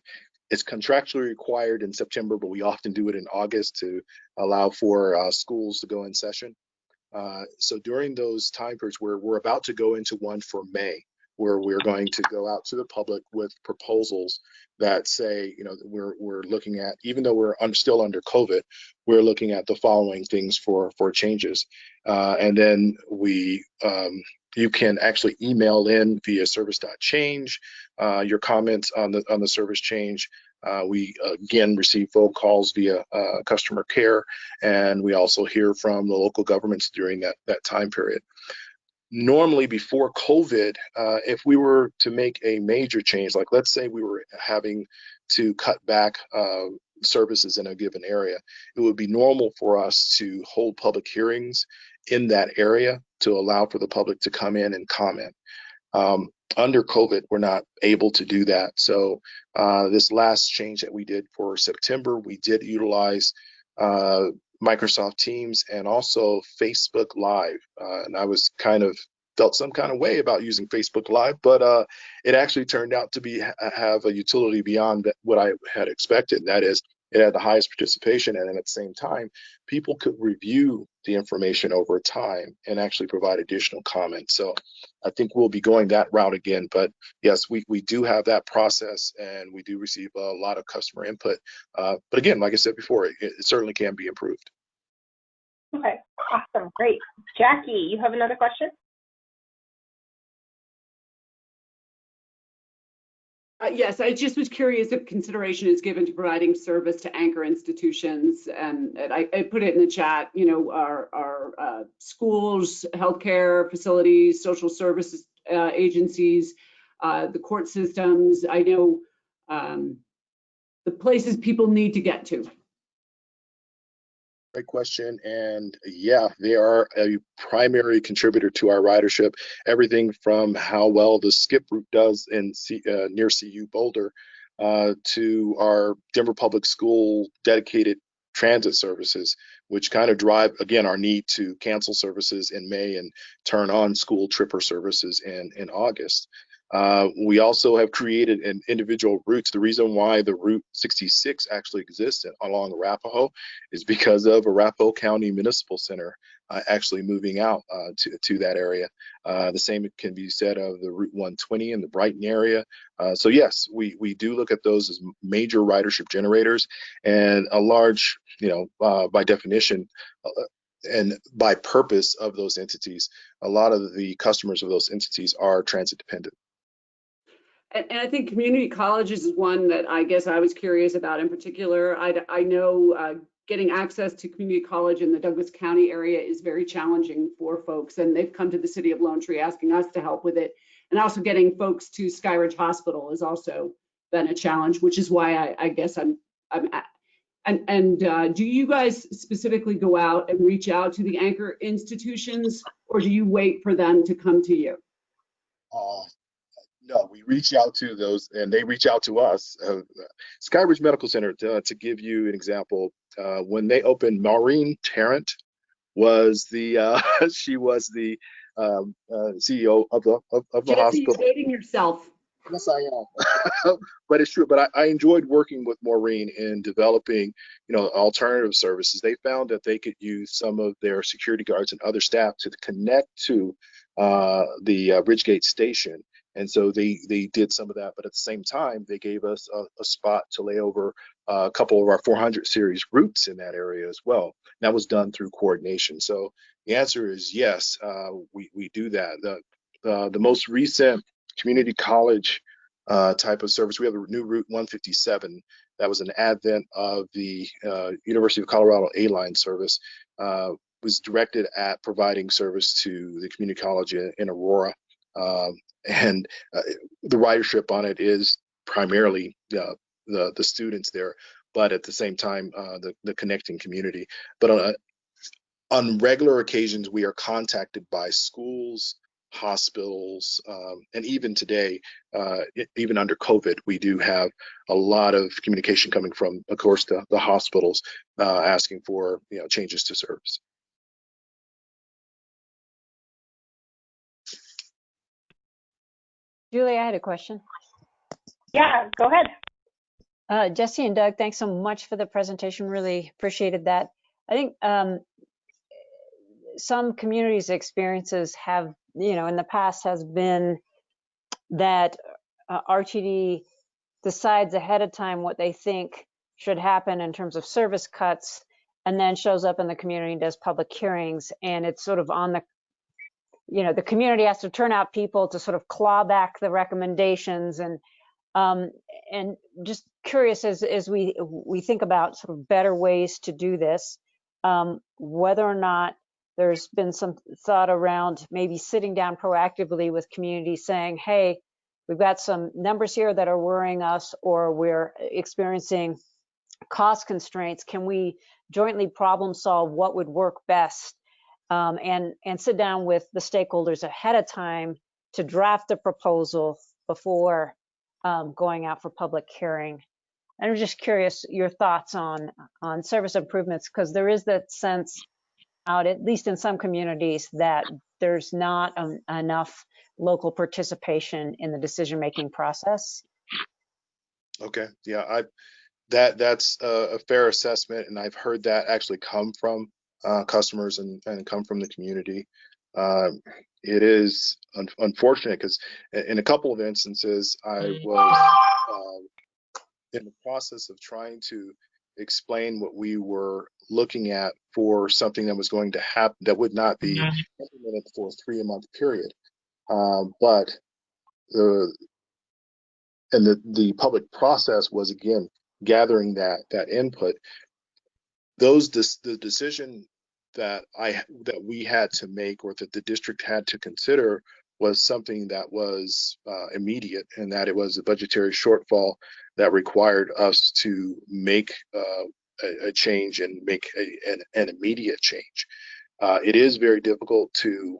it's contractually required in September, but we often do it in August to allow for uh, schools to go in session. Uh, so during those time periods, we're, we're about to go into one for May, where we're going to go out to the public with proposals that say, you know, we're, we're looking at, even though we're un- still under COVID, we're looking at the following things for, for changes. Uh, and then we, um, you can actually email in via service.change uh, your comments on the on the service change. Uh, we again receive phone calls via uh, customer care, and we also hear from the local governments during that that time period. Normally, before COVID, uh, if we were to make a major change, like let's say we were having to cut back uh, services in a given area, it would be normal for us to hold public hearings in that area to allow for the public to come in and comment. Um, under COVID, we're not able to do that. So uh, this last change that we did for September, we did utilize uh, Microsoft Teams and also Facebook Live. Uh, and I was kind of felt some kind of way about using Facebook Live, but uh, it actually turned out to be have a utility beyond what I had expected. That is, it had the highest participation, and at the same time, people could review the information over time and actually provide additional comments. So I think we'll be going that route again. But yes, we, we do have that process and we do receive a lot of customer input. Uh, but again, like I said before, it, it certainly can be improved. Okay, awesome, great. Jackie, you have another question? Uh, Yes, I just was curious if consideration is given to providing service to anchor institutions. And I, I put it in the chat, you know, our, our uh, schools, healthcare facilities, social services uh, agencies, uh, the court systems. I know um, the places people need to get to. Great question. And yeah, they are a primary contributor to our ridership. Everything from how well the skip route does in C, uh, near CU Boulder uh, to our Denver Public School dedicated transit services, which kind of drive, again, our need to cancel services in May and turn on school tripper services in, in August. Uh, we also have created an individual routes. The reason why the Route 66 actually exists along Arapahoe is because of Arapahoe County Municipal Center uh, actually moving out uh, to, to that area. Uh, the same can be said of the Route 120 in the Brighton area. Uh, so yes, we, we do look at those as major ridership generators and a large, you know, by definition, and by purpose of those entities, a lot of the customers of those entities are transit dependent. And, and I think community colleges is one that I guess I was curious about in particular. I, I know uh, getting access to community college in the Douglas County area is very challenging for folks, and they've come to the city of Lone Tree asking us to help with it. And also getting folks to Skyridge Hospital has also been a challenge, which is why I, I guess I'm I'm at. And, and uh, do you guys specifically go out and reach out to the anchor institutions, or do you wait for them to come to you? Uh, no, we reach out to those and they reach out to us. Uh, Skyridge Medical Center, to, to, give you an example, uh, when they opened, Maureen Tarrant was the, uh, she was the um, uh, CEO of the, of, of the Jesse, hospital. You're dating yourself. Yes, I am. but it's true. But I, I, enjoyed working with Maureen in developing, you know, alternative services. They found that they could use some of their security guards and other staff to connect to uh, the uh, RidgeGate station and so they they did some of that, but at the same time, they gave us a, a spot to lay over uh, a couple of our 400 series routes in that area as well. That was done through coordination. So the answer is yes, uh, we we do that. The uh, the most recent community college uh, type of service, we have a new Route 157. That was an advent of the uh, University of Colorado A line service. Uh, was directed at providing service to the community college in, in Aurora. And uh, the ridership on it is primarily uh, the the students there, but at the same time uh, the the connecting community. But on on regular occasions, we are contacted by schools, hospitals, um, and even today, uh, even under COVID, we do have a lot of communication coming from, of course, the, the hospitals uh, asking for you know changes to service. Julie, I had a question. Yeah, go ahead. Uh, Jesse and Doug, thanks so much for the presentation. Really appreciated that. I think um, some communities' experiences have, you know, in the past has been that uh, RTD decides ahead of time what they think should happen in terms of service cuts and then shows up in the community and does public hearings and it's sort of on the you know the community has to turn out people to sort of claw back the recommendations. And um, and just curious as as we we think about sort of better ways to do this um, whether or not there's been some thought around maybe sitting down proactively with communities saying hey we've got some numbers here that are worrying us or we're experiencing cost constraints. Can we jointly problem solve what would work best um, and, and sit down with the stakeholders ahead of time to draft a proposal before um, going out for public hearing. And I'm just curious your thoughts on, on service improvements, because there is that sense out, at least in some communities, that there's not um, enough local participation in the decision-making process. Okay, yeah, I that that's a, a fair assessment, and I've heard that actually come from uh, customers and, and come from the community. Uh, it is un unfortunate because in a couple of instances, I was uh, in the process of trying to explain what we were looking at for something that was going to happen that would not be implemented for a three month period. Um, but the and the the public process was again gathering that that input those the decision that I that we had to make or that the district had to consider was something that was uh, immediate and that it was a budgetary shortfall that required us to make uh, a, a, change and make a, an, an, immediate change. Uh, it is very difficult to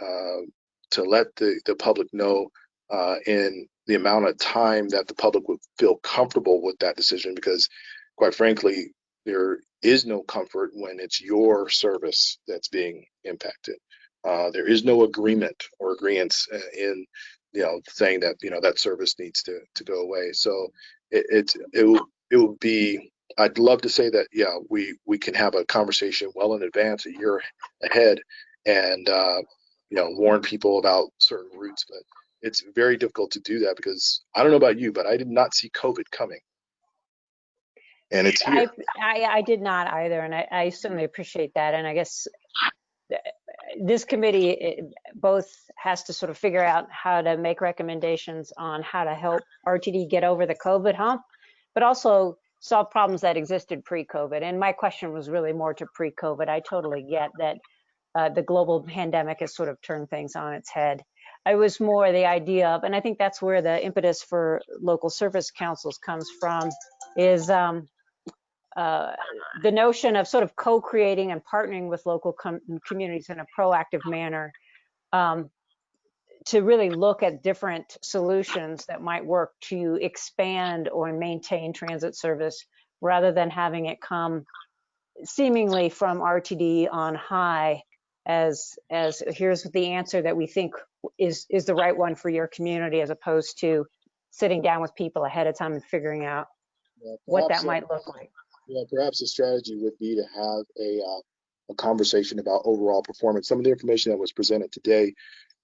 uh, to let the, the public know uh, in the amount of time that the public would feel comfortable with that decision because quite frankly there is no comfort when it's your service that's being impacted. Uh, there is no agreement or agreements uh, in, you know, saying that, you know, that service needs to, to go away. So it, it, it will, it will be, I'd love to say that, yeah, we, we can have a conversation well in advance, a year ahead and, uh, you know, warn people about certain routes, but it's very difficult to do that because I don't know about you, but I did not see COVID coming. And it's I. I, I did not either, and I, I certainly appreciate that. And I guess this committee eh, both has to sort of figure out how to make recommendations on how to help RTD get over the COVID hump, but also solve problems that existed pre-COVID. And my question was really more to pre-COVID. I totally get that uh, the global pandemic has sort of turned things on its head. I was more the idea of, and I think that's where the impetus for local service councils comes from, is um, uh, the notion of sort of co-creating and partnering with local com- communities in a proactive manner um, to really look at different solutions that might work to expand or maintain transit service rather than having it come seemingly from RTD on high as as here's the answer that we think is is the right one for your community as opposed to sitting down with people ahead of time and figuring out Yeah, what that uh, might look like. Yeah, perhaps a strategy would be to have a, uh, a conversation about overall performance. Some of the information that was presented today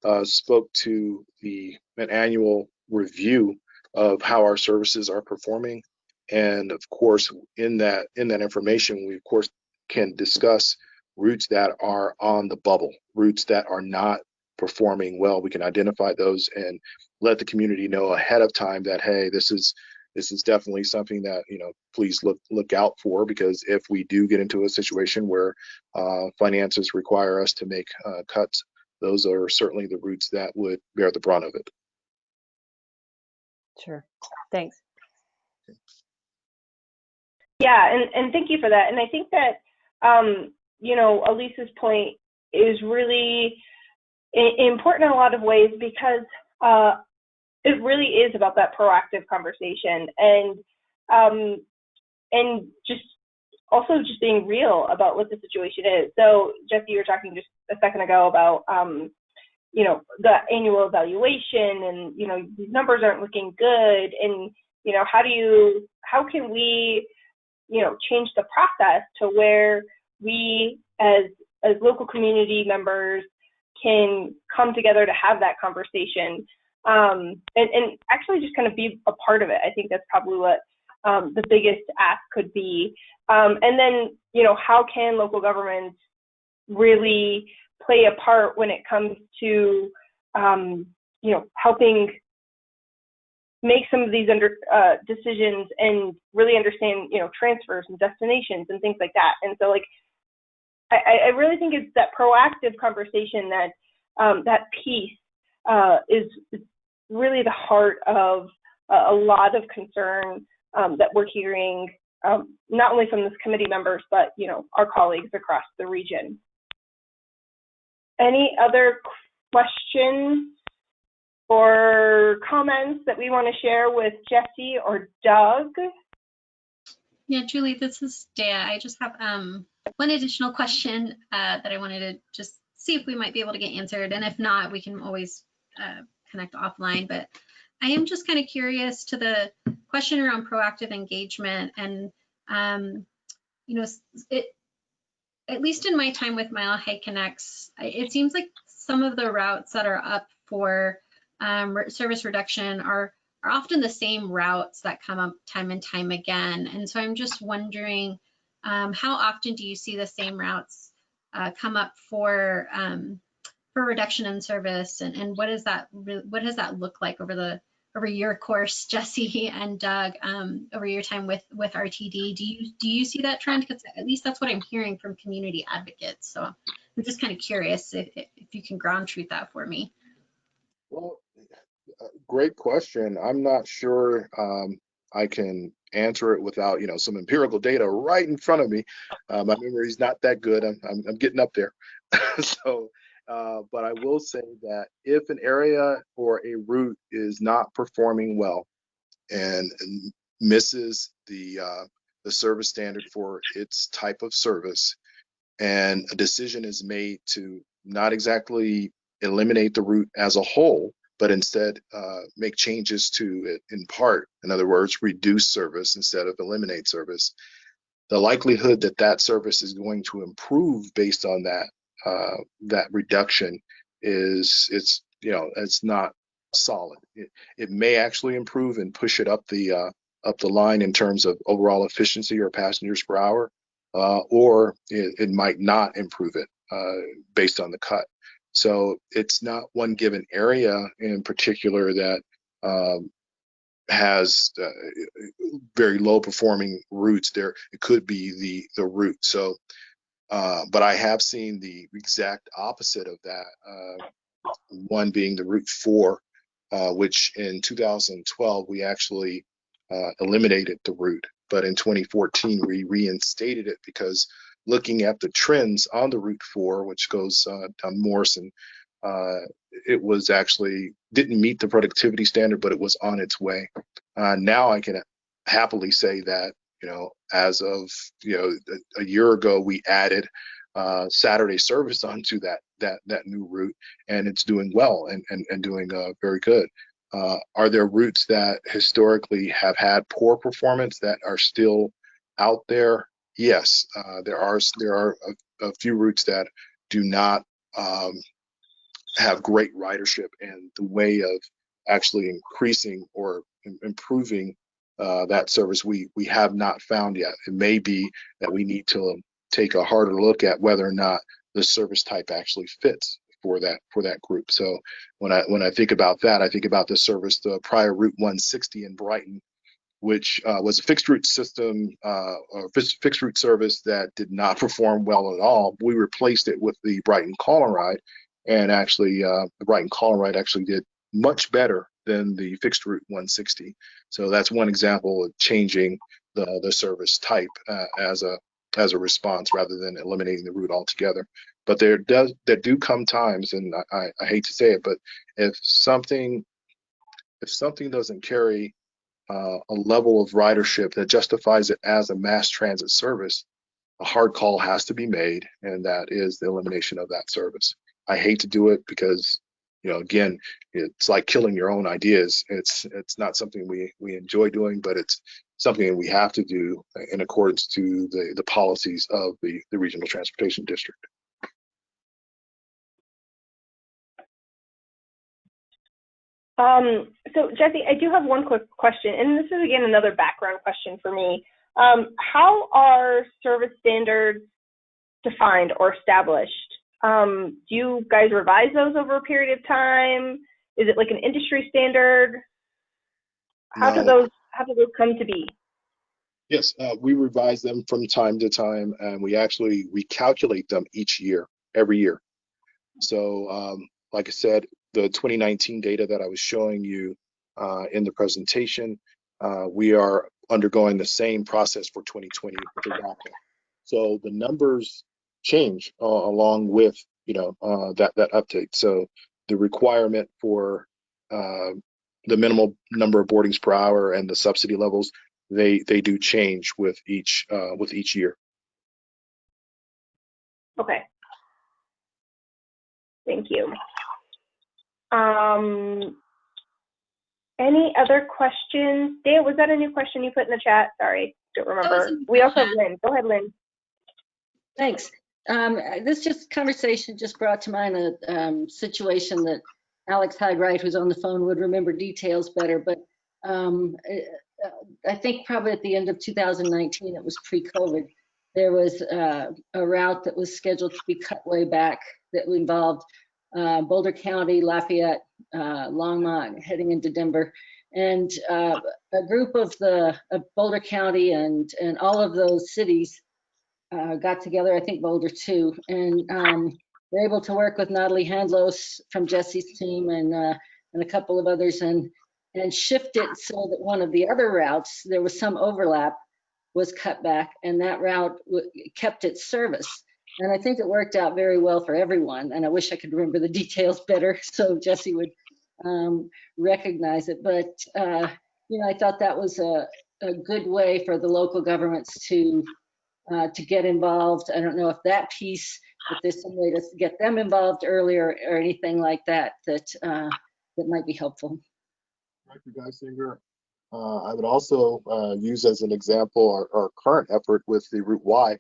uh, spoke to the an annual review of how our services are performing, and of course, in that in that information, we of course can discuss routes that are on the bubble, routes that are not performing well. We can identify those and let the community know ahead of time that hey, this is this is definitely something that you know please look look out for because if we do get into a situation where uh, finances require us to make uh, cuts those are certainly the routes that would bear the brunt of it Sure. Thanks. Yeah, and, and thank you for that. And I think that, um, you know, Elisa's point is really important in a lot of ways because uh, it really is about that proactive conversation and um, and just also just being real about what the situation is. So Jesse, you were talking just a second ago about um, you know the annual evaluation and you know these numbers aren't looking good and you know how do you how can we you know change the process to where we as as local community members can come together to have that conversation um, and, and actually just kind of be a part of it. I think that's probably what um, the biggest ask could be. Um, and then, you know, how can local governments really play a part when it comes to, um, you know, helping make some of these under uh, decisions and really understand, you know, transfers and destinations and things like that. And so, like, I, I really think it's that proactive conversation that um, that piece uh, is, is really the heart of a, a lot of concern um, that we're hearing, um, not only from this committee members, but you know our colleagues across the region. Any other questions or comments that we want to share with Jesse or Doug? Yeah, Julie, this is Dea. I just have um, one additional question uh, that I wanted to just see if we might be able to get answered. And if not, we can always uh, connect offline. But I am just kind of curious to the question around proactive engagement. And, um, you know, it, at least in my time with Mile High Connects, it seems like some of the routes that are up for um, service reduction are are often the same routes that come up time and time again. And so I'm just wondering, um, how often do you see the same routes uh, come up for um, for reduction in service, and, and what does that what does that look like over the over your course, Jesse and Doug, um, over your time with with RTD? Do you do you see that trend? Because at least that's what I'm hearing from community advocates. So I'm just kind of curious if, if you can ground truth that for me. well great question i'm not sure um, i can answer it without you know some empirical data right in front of me uh, my memory's not that good i'm, I'm, I'm getting up there so uh, but i will say that if an area or a route is not performing well and and misses the uh, the service standard for its type of service and a decision is made to not exactly eliminate the route as a whole, but instead uh, make changes to it in part. In other words, reduce service instead of eliminate service. The likelihood that that service is going to improve based on that uh, that reduction is it's you know it's not solid. It, it may actually improve and push it up the uh, up the line in terms of overall efficiency or passengers per hour, uh, or it, it, might not improve it uh, based on the cut. So it's not one given area in particular that um, has uh, very low performing routes. There, it could be the the route. So, uh, but I have seen the exact opposite of that. Uh, one being the Route Four, uh, which in 2012 we actually uh, eliminated the route, but in 2014 we reinstated it because looking at the trends on the Route 4, which goes uh, down Morrison, it was actually didn't meet the productivity standard, but it was on its way. Now I can happily say that you know as of you know a, a year ago we added uh, Saturday service onto that that that new route, and it's doing well and and, and doing uh, very good. Uh, are there routes that historically have had poor performance that are still out there? Yes, uh, there are there are a, a, few routes that do not um, have great ridership, and the way of actually increasing or improving uh, that service we we have not found yet. It may be that we need to take a harder look at whether or not the service type actually fits for that for that group. So when I when I think about that, I think about the service, the prior Route 160 in Brighton, which uh, was a fixed route system uh, or fixed route service that did not perform well at all. We replaced it with the Brighton Call and Ride, and actually uh, the Brighton Call and Ride actually did much better than the fixed route 160. So that's one example of changing the the service type uh, as a as a response rather than eliminating the route altogether. But there does there do come times, and I, I hate to say it, but if something if something doesn't carry uh, a level of ridership that justifies it as a mass transit service, a hard call has to be made, and that is the elimination of that service. I hate to do it because, you know, again, it's like killing your own ideas. It's it's not something we we enjoy doing, but it's something we have to do in accordance to the the policies of the the regional transportation district. Um, so Jesse, I do have one quick question, and this is again another background question for me. Um, how are service standards defined or established? Um, do you guys revise those over a period of time? Is it like an industry standard? How no. do those how do those come to be? Yes, uh, we revise them from time to time, and we actually we calculate them each year, every year. So, um, like I said, the 2019 data that I was showing you uh, in the presentation, uh, we are undergoing the same process for 2020 with So the numbers change uh, along with you know uh, that that uptake. So the requirement for uh, the minimal number of boardings per hour and the subsidy levels they they do change with each uh, with each year. Okay. Thank you. Um, any other questions? Dan, was that a new question you put in the chat? Sorry, don't remember. We also have Lynn. Go ahead, Lynn. Thanks. Um, this just conversation just brought to mind a um, situation that Alex Hagright, who's on the phone, would remember details better. But um, I think probably at the end of 2019, it was pre-COVID, there was uh, a route that was scheduled to be cut way back that involved uh, Boulder County, Lafayette, uh, Longmont, heading into Denver. And uh, a group of the of Boulder County and, and all of those cities uh, got together, I think Boulder too, and um, they're able to work with Natalie Handlos from Jesse's team and, uh, and a couple of others and, and shift it so that one of the other routes, there was some overlap, was cut back and that route kept its service. And I think it worked out very well for everyone. And I wish I could remember the details better so Jesse would um, recognize it. But, uh, you know, I thought that was a, a good way for the local governments to uh, to get involved. I don't know if that piece, if there's some way to get them involved earlier or anything like that, that, uh, that might be helpful. Director Guissinger, uh, I would also uh, use as an example our, our current effort with the Route Y,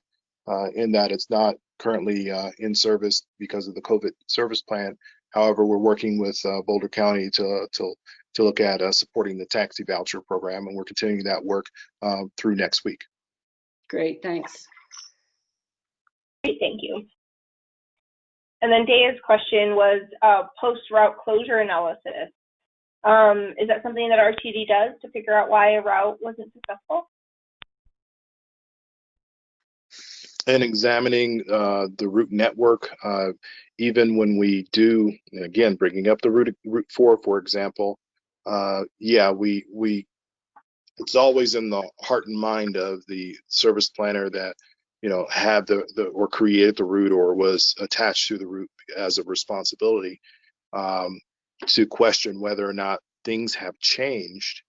uh, in that it's not currently uh, in service because of the COVID service plan. However, we're working with uh, Boulder County to to to look at uh, supporting the taxi voucher program, and we're continuing that work through next week. Great, thanks. Great, thank you. And then Daya's question was uh, post-route closure analysis. Um, is that something that RTD does to figure out why a route wasn't successful? and examining uh, the route network, uh, even when we do, and again, bringing up the route, route four, for example, uh, yeah, we, we, it's always in the heart and mind of the service planner that, you know, have the, the, or created the route or was attached to the route as a responsibility um, to question whether or not things have changed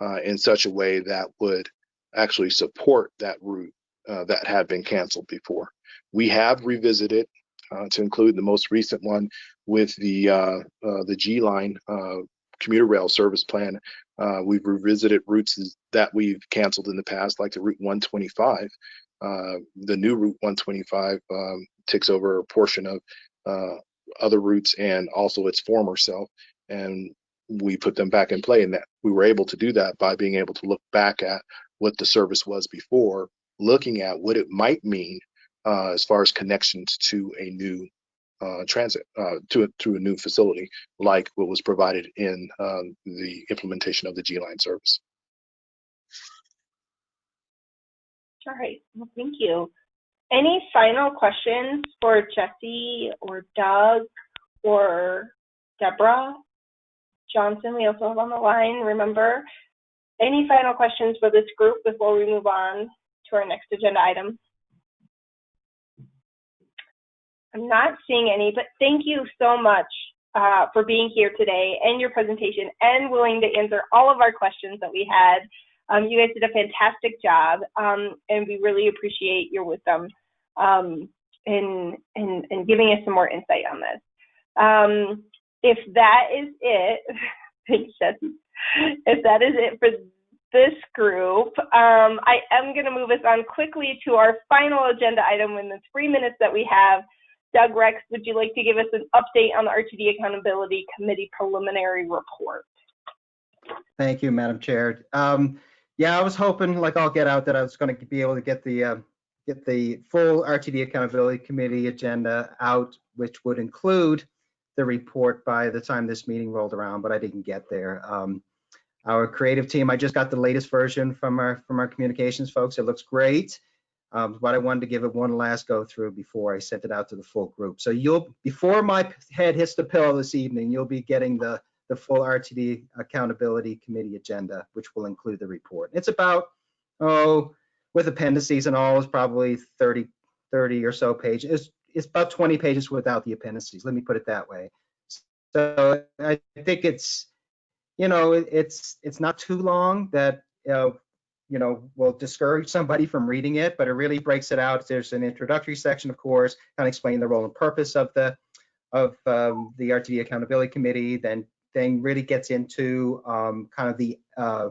uh, in such a way that would actually support that route uh, that had been canceled before. We have revisited uh, to include the most recent one with the uh, uh the G line uh, commuter rail service plan. Uh, we've revisited routes that we've canceled in the past, like the Route 125. the new Route 125 um, takes over a portion of other routes and also its former self, and we put them back in play. And that we were able to do that by being able to look back at what the service was before looking at what it might mean uh, as far as connections to a new uh, transit uh, to a, to a new facility like what was provided in um, the implementation of the G line service. All right, well, thank you. Any final questions for Jesse or Doug or Deborah Johnson? We also have on the line, remember. Any final questions for this group before we move on to our next agenda item. I'm not seeing any, but thank you so much uh, for being here today and your presentation and willing to answer all of our questions that we had. Um, you guys did a fantastic job, um, and we really appreciate your wisdom um, in, in, in, giving us some more insight on this. Um, if that is it, thanks, Jesse. If that is it for this group. Um, I am going to move us on quickly to our final agenda item in the three minutes that we have. Doug Rex, would you like to give us an update on the RTD Accountability Committee preliminary report? Thank you, Madam Chair. Um, yeah, I was hoping, like I'll get out, that I was going to be able to get the uh, get the full RTD Accountability Committee agenda out, which would include the report by the time this meeting rolled around, but I didn't get there. Um, our creative team, I just got the latest version from our from our communications folks. It looks great. Um, but I wanted to give it one last go through before I sent it out to the full group. So you'll, before my head hits the pillow this evening, you'll be getting the, the full RTD Accountability Committee agenda, which will include the report. It's about, oh, with appendices and all, is probably 30, 30 or so pages. It's, it's about 20 pages without the appendices. Let me put it that way. So I think it's, you know, it, it's it's not too long that uh, you know will discourage somebody from reading it, but it really breaks it out. There's an introductory section, of course, kind of explaining the role and purpose of the of um, the RTD Accountability Committee. Then then really gets into um, kind of the uh,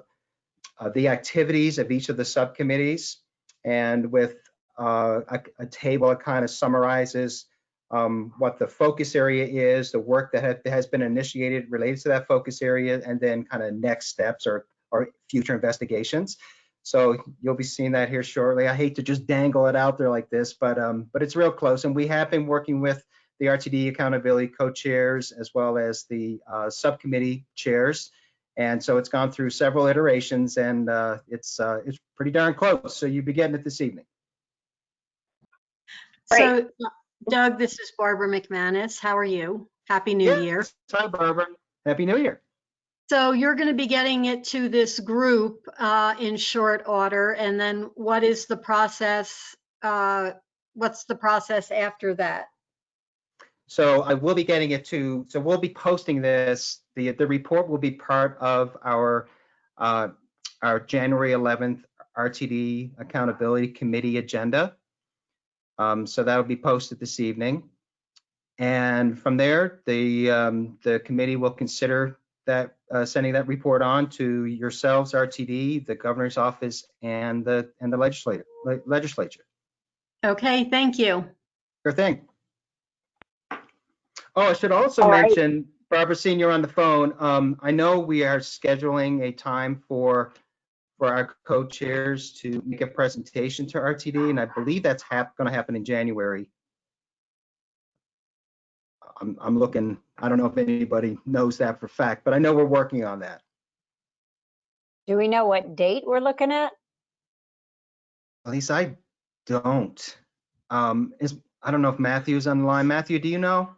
uh, the activities of each of the subcommittees, and with uh, a, a, table that kind of summarizes um, what the focus area is, the work that ha has been initiated related to that focus area, and then kind of next steps or, or future investigations. So you'll be seeing that here shortly. I hate to just dangle it out there like this, but um, but it's real close. And we have been working with the RTD accountability co-chairs as well as the uh, subcommittee chairs. And so it's gone through several iterations and uh, it's uh, it's pretty darn close. So you'll be getting it this evening. Great. So Doug, this is Barbara McManus. How are you? Happy New yes. Year. Hi, Barbara. Happy New Year. So you're going to be getting it to this group uh, in short order, and then what is the process? Uh, what's the process after that? So I will be getting it to. So we'll be posting this. the The report will be part of our uh, our January 11th RTD Accountability Committee agenda. Um, So that will be posted this evening. And from there, the, um, the committee will consider that, uh, sending that report on to yourselves, RTD, the governor's office, and the, and the legislature, le- legislature. Okay, thank you. Sure thing. Oh, I should also All right. mention, Barbara Senior on the phone, um, I know we are scheduling a time for, for our co-chairs to make a presentation to RTD, and I believe that's hap, gonna happen in January. I'm, I'm looking, I don't know if anybody knows that for fact, but I know we're working on that. Do we know what date we're looking at? At least I don't. Um, is, I don't know if Matthew's on the line. Matthew, do you know?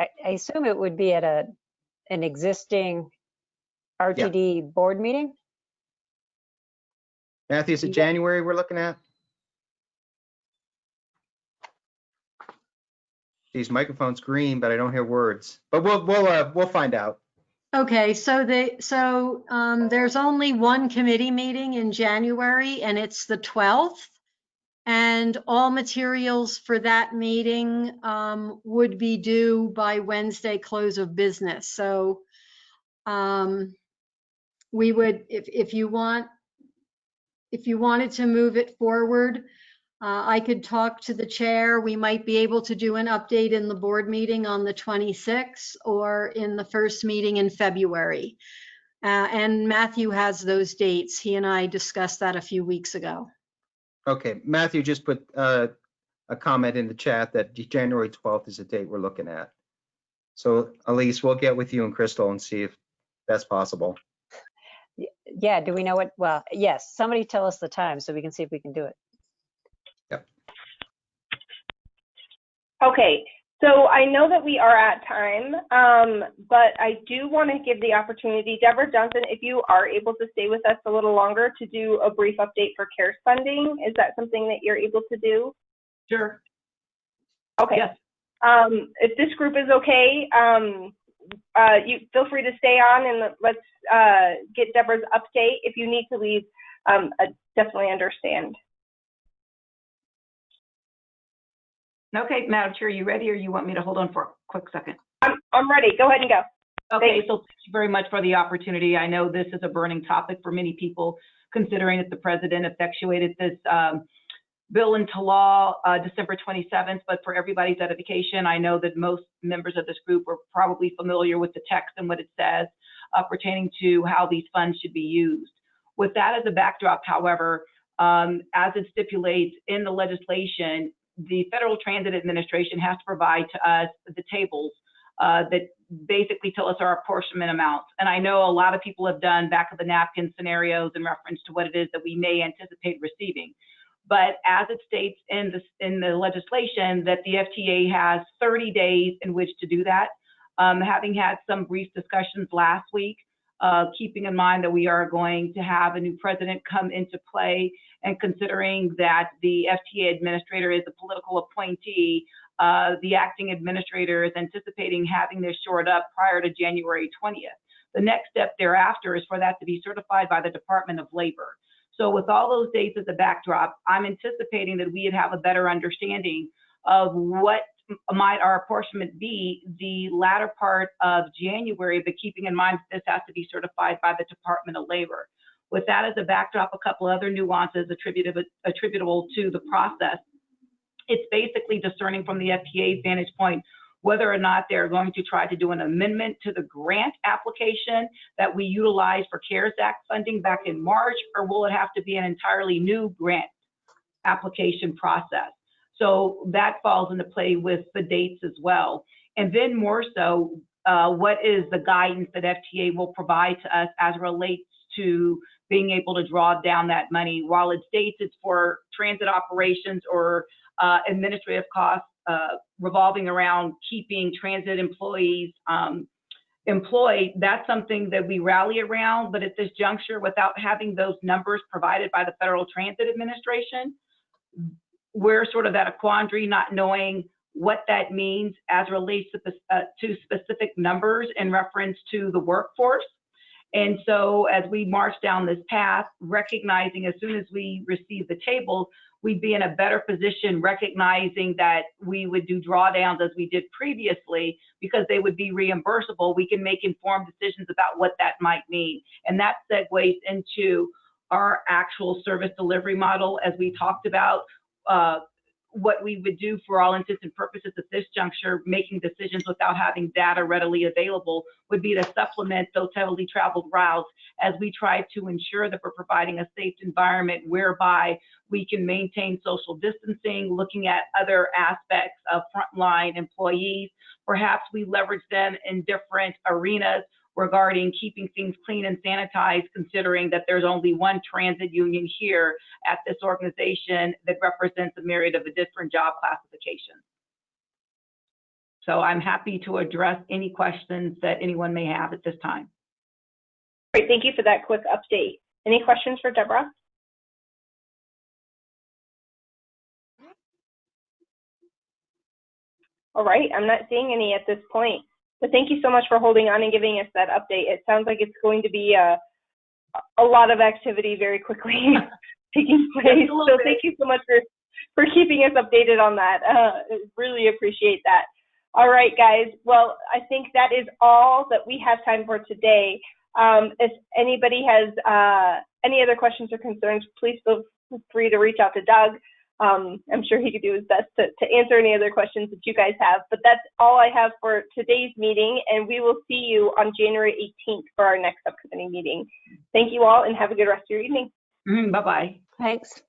I, I assume it would be at a, an existing RTD board meeting? Matthew, is it Yeah. January we're looking at? These microphone's green, but I don't hear words. But we'll, we'll, uh, we'll find out. Okay, so they, so um, there's only one committee meeting in January and it's the 12th. And all materials for that meeting um, would be due by Wednesday close of business. So um, we would, if, if you want, if you wanted to move it forward, uh, I could talk to the chair. We might be able to do an update in the board meeting on the 26th or in the first meeting in February. Uh, And Matthew has those dates. He and I discussed that a few weeks ago. Okay, Matthew just put, uh, a comment in the chat that January 12th is the date we're looking at. So Elise, we'll get with you and Crystal and see if that's possible. Yeah, do we know what, well, yes, somebody tell us the time so we can see if we can do it. Okay, so I know that we are at time, um, but I do want to give the opportunity, Deborah Johnson, if you are able to stay with us a little longer to do a brief update for CARES funding, is that something that you're able to do? Sure. Okay. Yes. Um, if this group is okay, um, uh, you feel free to stay on and let's uh, get Deborah's update. If you need to leave, um, I definitely understand. Okay, Madam Chair, are you ready or you want me to hold on for a quick second? I'm, I'm ready. Go ahead and go. Okay, Thanks. so thank you very much for the opportunity. I know this is a burning topic for many people, considering that the president effectuated this um, bill into law uh, December 27th. But for everybody's edification, I know that most members of this group are probably familiar with the text and what it says uh, pertaining to how these funds should be used. With that as a backdrop, however, um, as it stipulates in the legislation, the Federal Transit Administration has to provide to us the tables uh, that basically tell us our apportionment amounts. And I know a lot of people have done back of the napkin scenarios in reference to what it is that we may anticipate receiving. But as it states in the, in the legislation that the FTA has 30 days in which to do that. Um, having had some brief discussions last week, uh, keeping in mind that we are going to have a new president come into play and considering that the FTA administrator is a political appointee, uh, the acting administrator is anticipating having this shored up prior to January 20th. The next step thereafter is for that to be certified by the Department of Labor. So with all those dates as a backdrop, I'm anticipating that we'd have a better understanding of what might our apportionment be the latter part of January, but keeping in mind that this has to be certified by the Department of Labor. With that as a backdrop, a couple other nuances attributable, attributable to the process. It's basically discerning from the FTA's vantage point whether or not they're going to try to do an amendment to the grant application that we utilized for CARES Act funding back in March, or will it have to be an entirely new grant application process? So that falls into play with the dates as well. And then more so, uh, what is the guidance that FTA will provide to us as relates to being able to draw down that money? While it states it's for transit operations or uh, administrative costs uh, revolving around keeping transit employees um, employed, that's something that we rally around. But at this juncture, without having those numbers provided by the Federal Transit Administration, we're sort of at a quandary, not knowing what that means as relates to, uh, to specific numbers in reference to the workforce. And so as we march down this path, recognizing as soon as we receive the tables, we'd be in a better position recognizing that we would do drawdowns as we did previously because they would be reimbursable. We can make informed decisions about what that might mean. And that segues into our actual service delivery model as we talked about. Uh, what we would do for all intents and purposes at this juncture, making decisions without having data readily available, would be to supplement those heavily traveled routes as we try to ensure that we're providing a safe environment whereby we can maintain social distancing, looking at other aspects of frontline employees. Perhaps we leverage them in different arenas regarding keeping things clean and sanitized, considering that there's only one transit union here at this organization that represents a myriad of the different job classifications. So I'm happy to address any questions that anyone may have at this time. Great, thank you for that quick update. Any questions for Deborah? All right, I'm not seeing any at this point. But thank you so much for holding on and giving us that update. It sounds like it's going to be a, a lot of activity very quickly taking place. So thank you so much for, for keeping us updated on that. Uh, really appreciate that. All right, guys. Well, I think that is all that we have time for today. Um, if anybody has uh, any other questions or concerns, please feel free to reach out to Doug. Um, I'm sure he could do his best to, to answer any other questions that you guys have. But that's all I have for today's meeting, and we will see you on January 18th for our next subcommittee meeting. Thank you all, and have a good rest of your evening. Mm, bye bye. Thanks.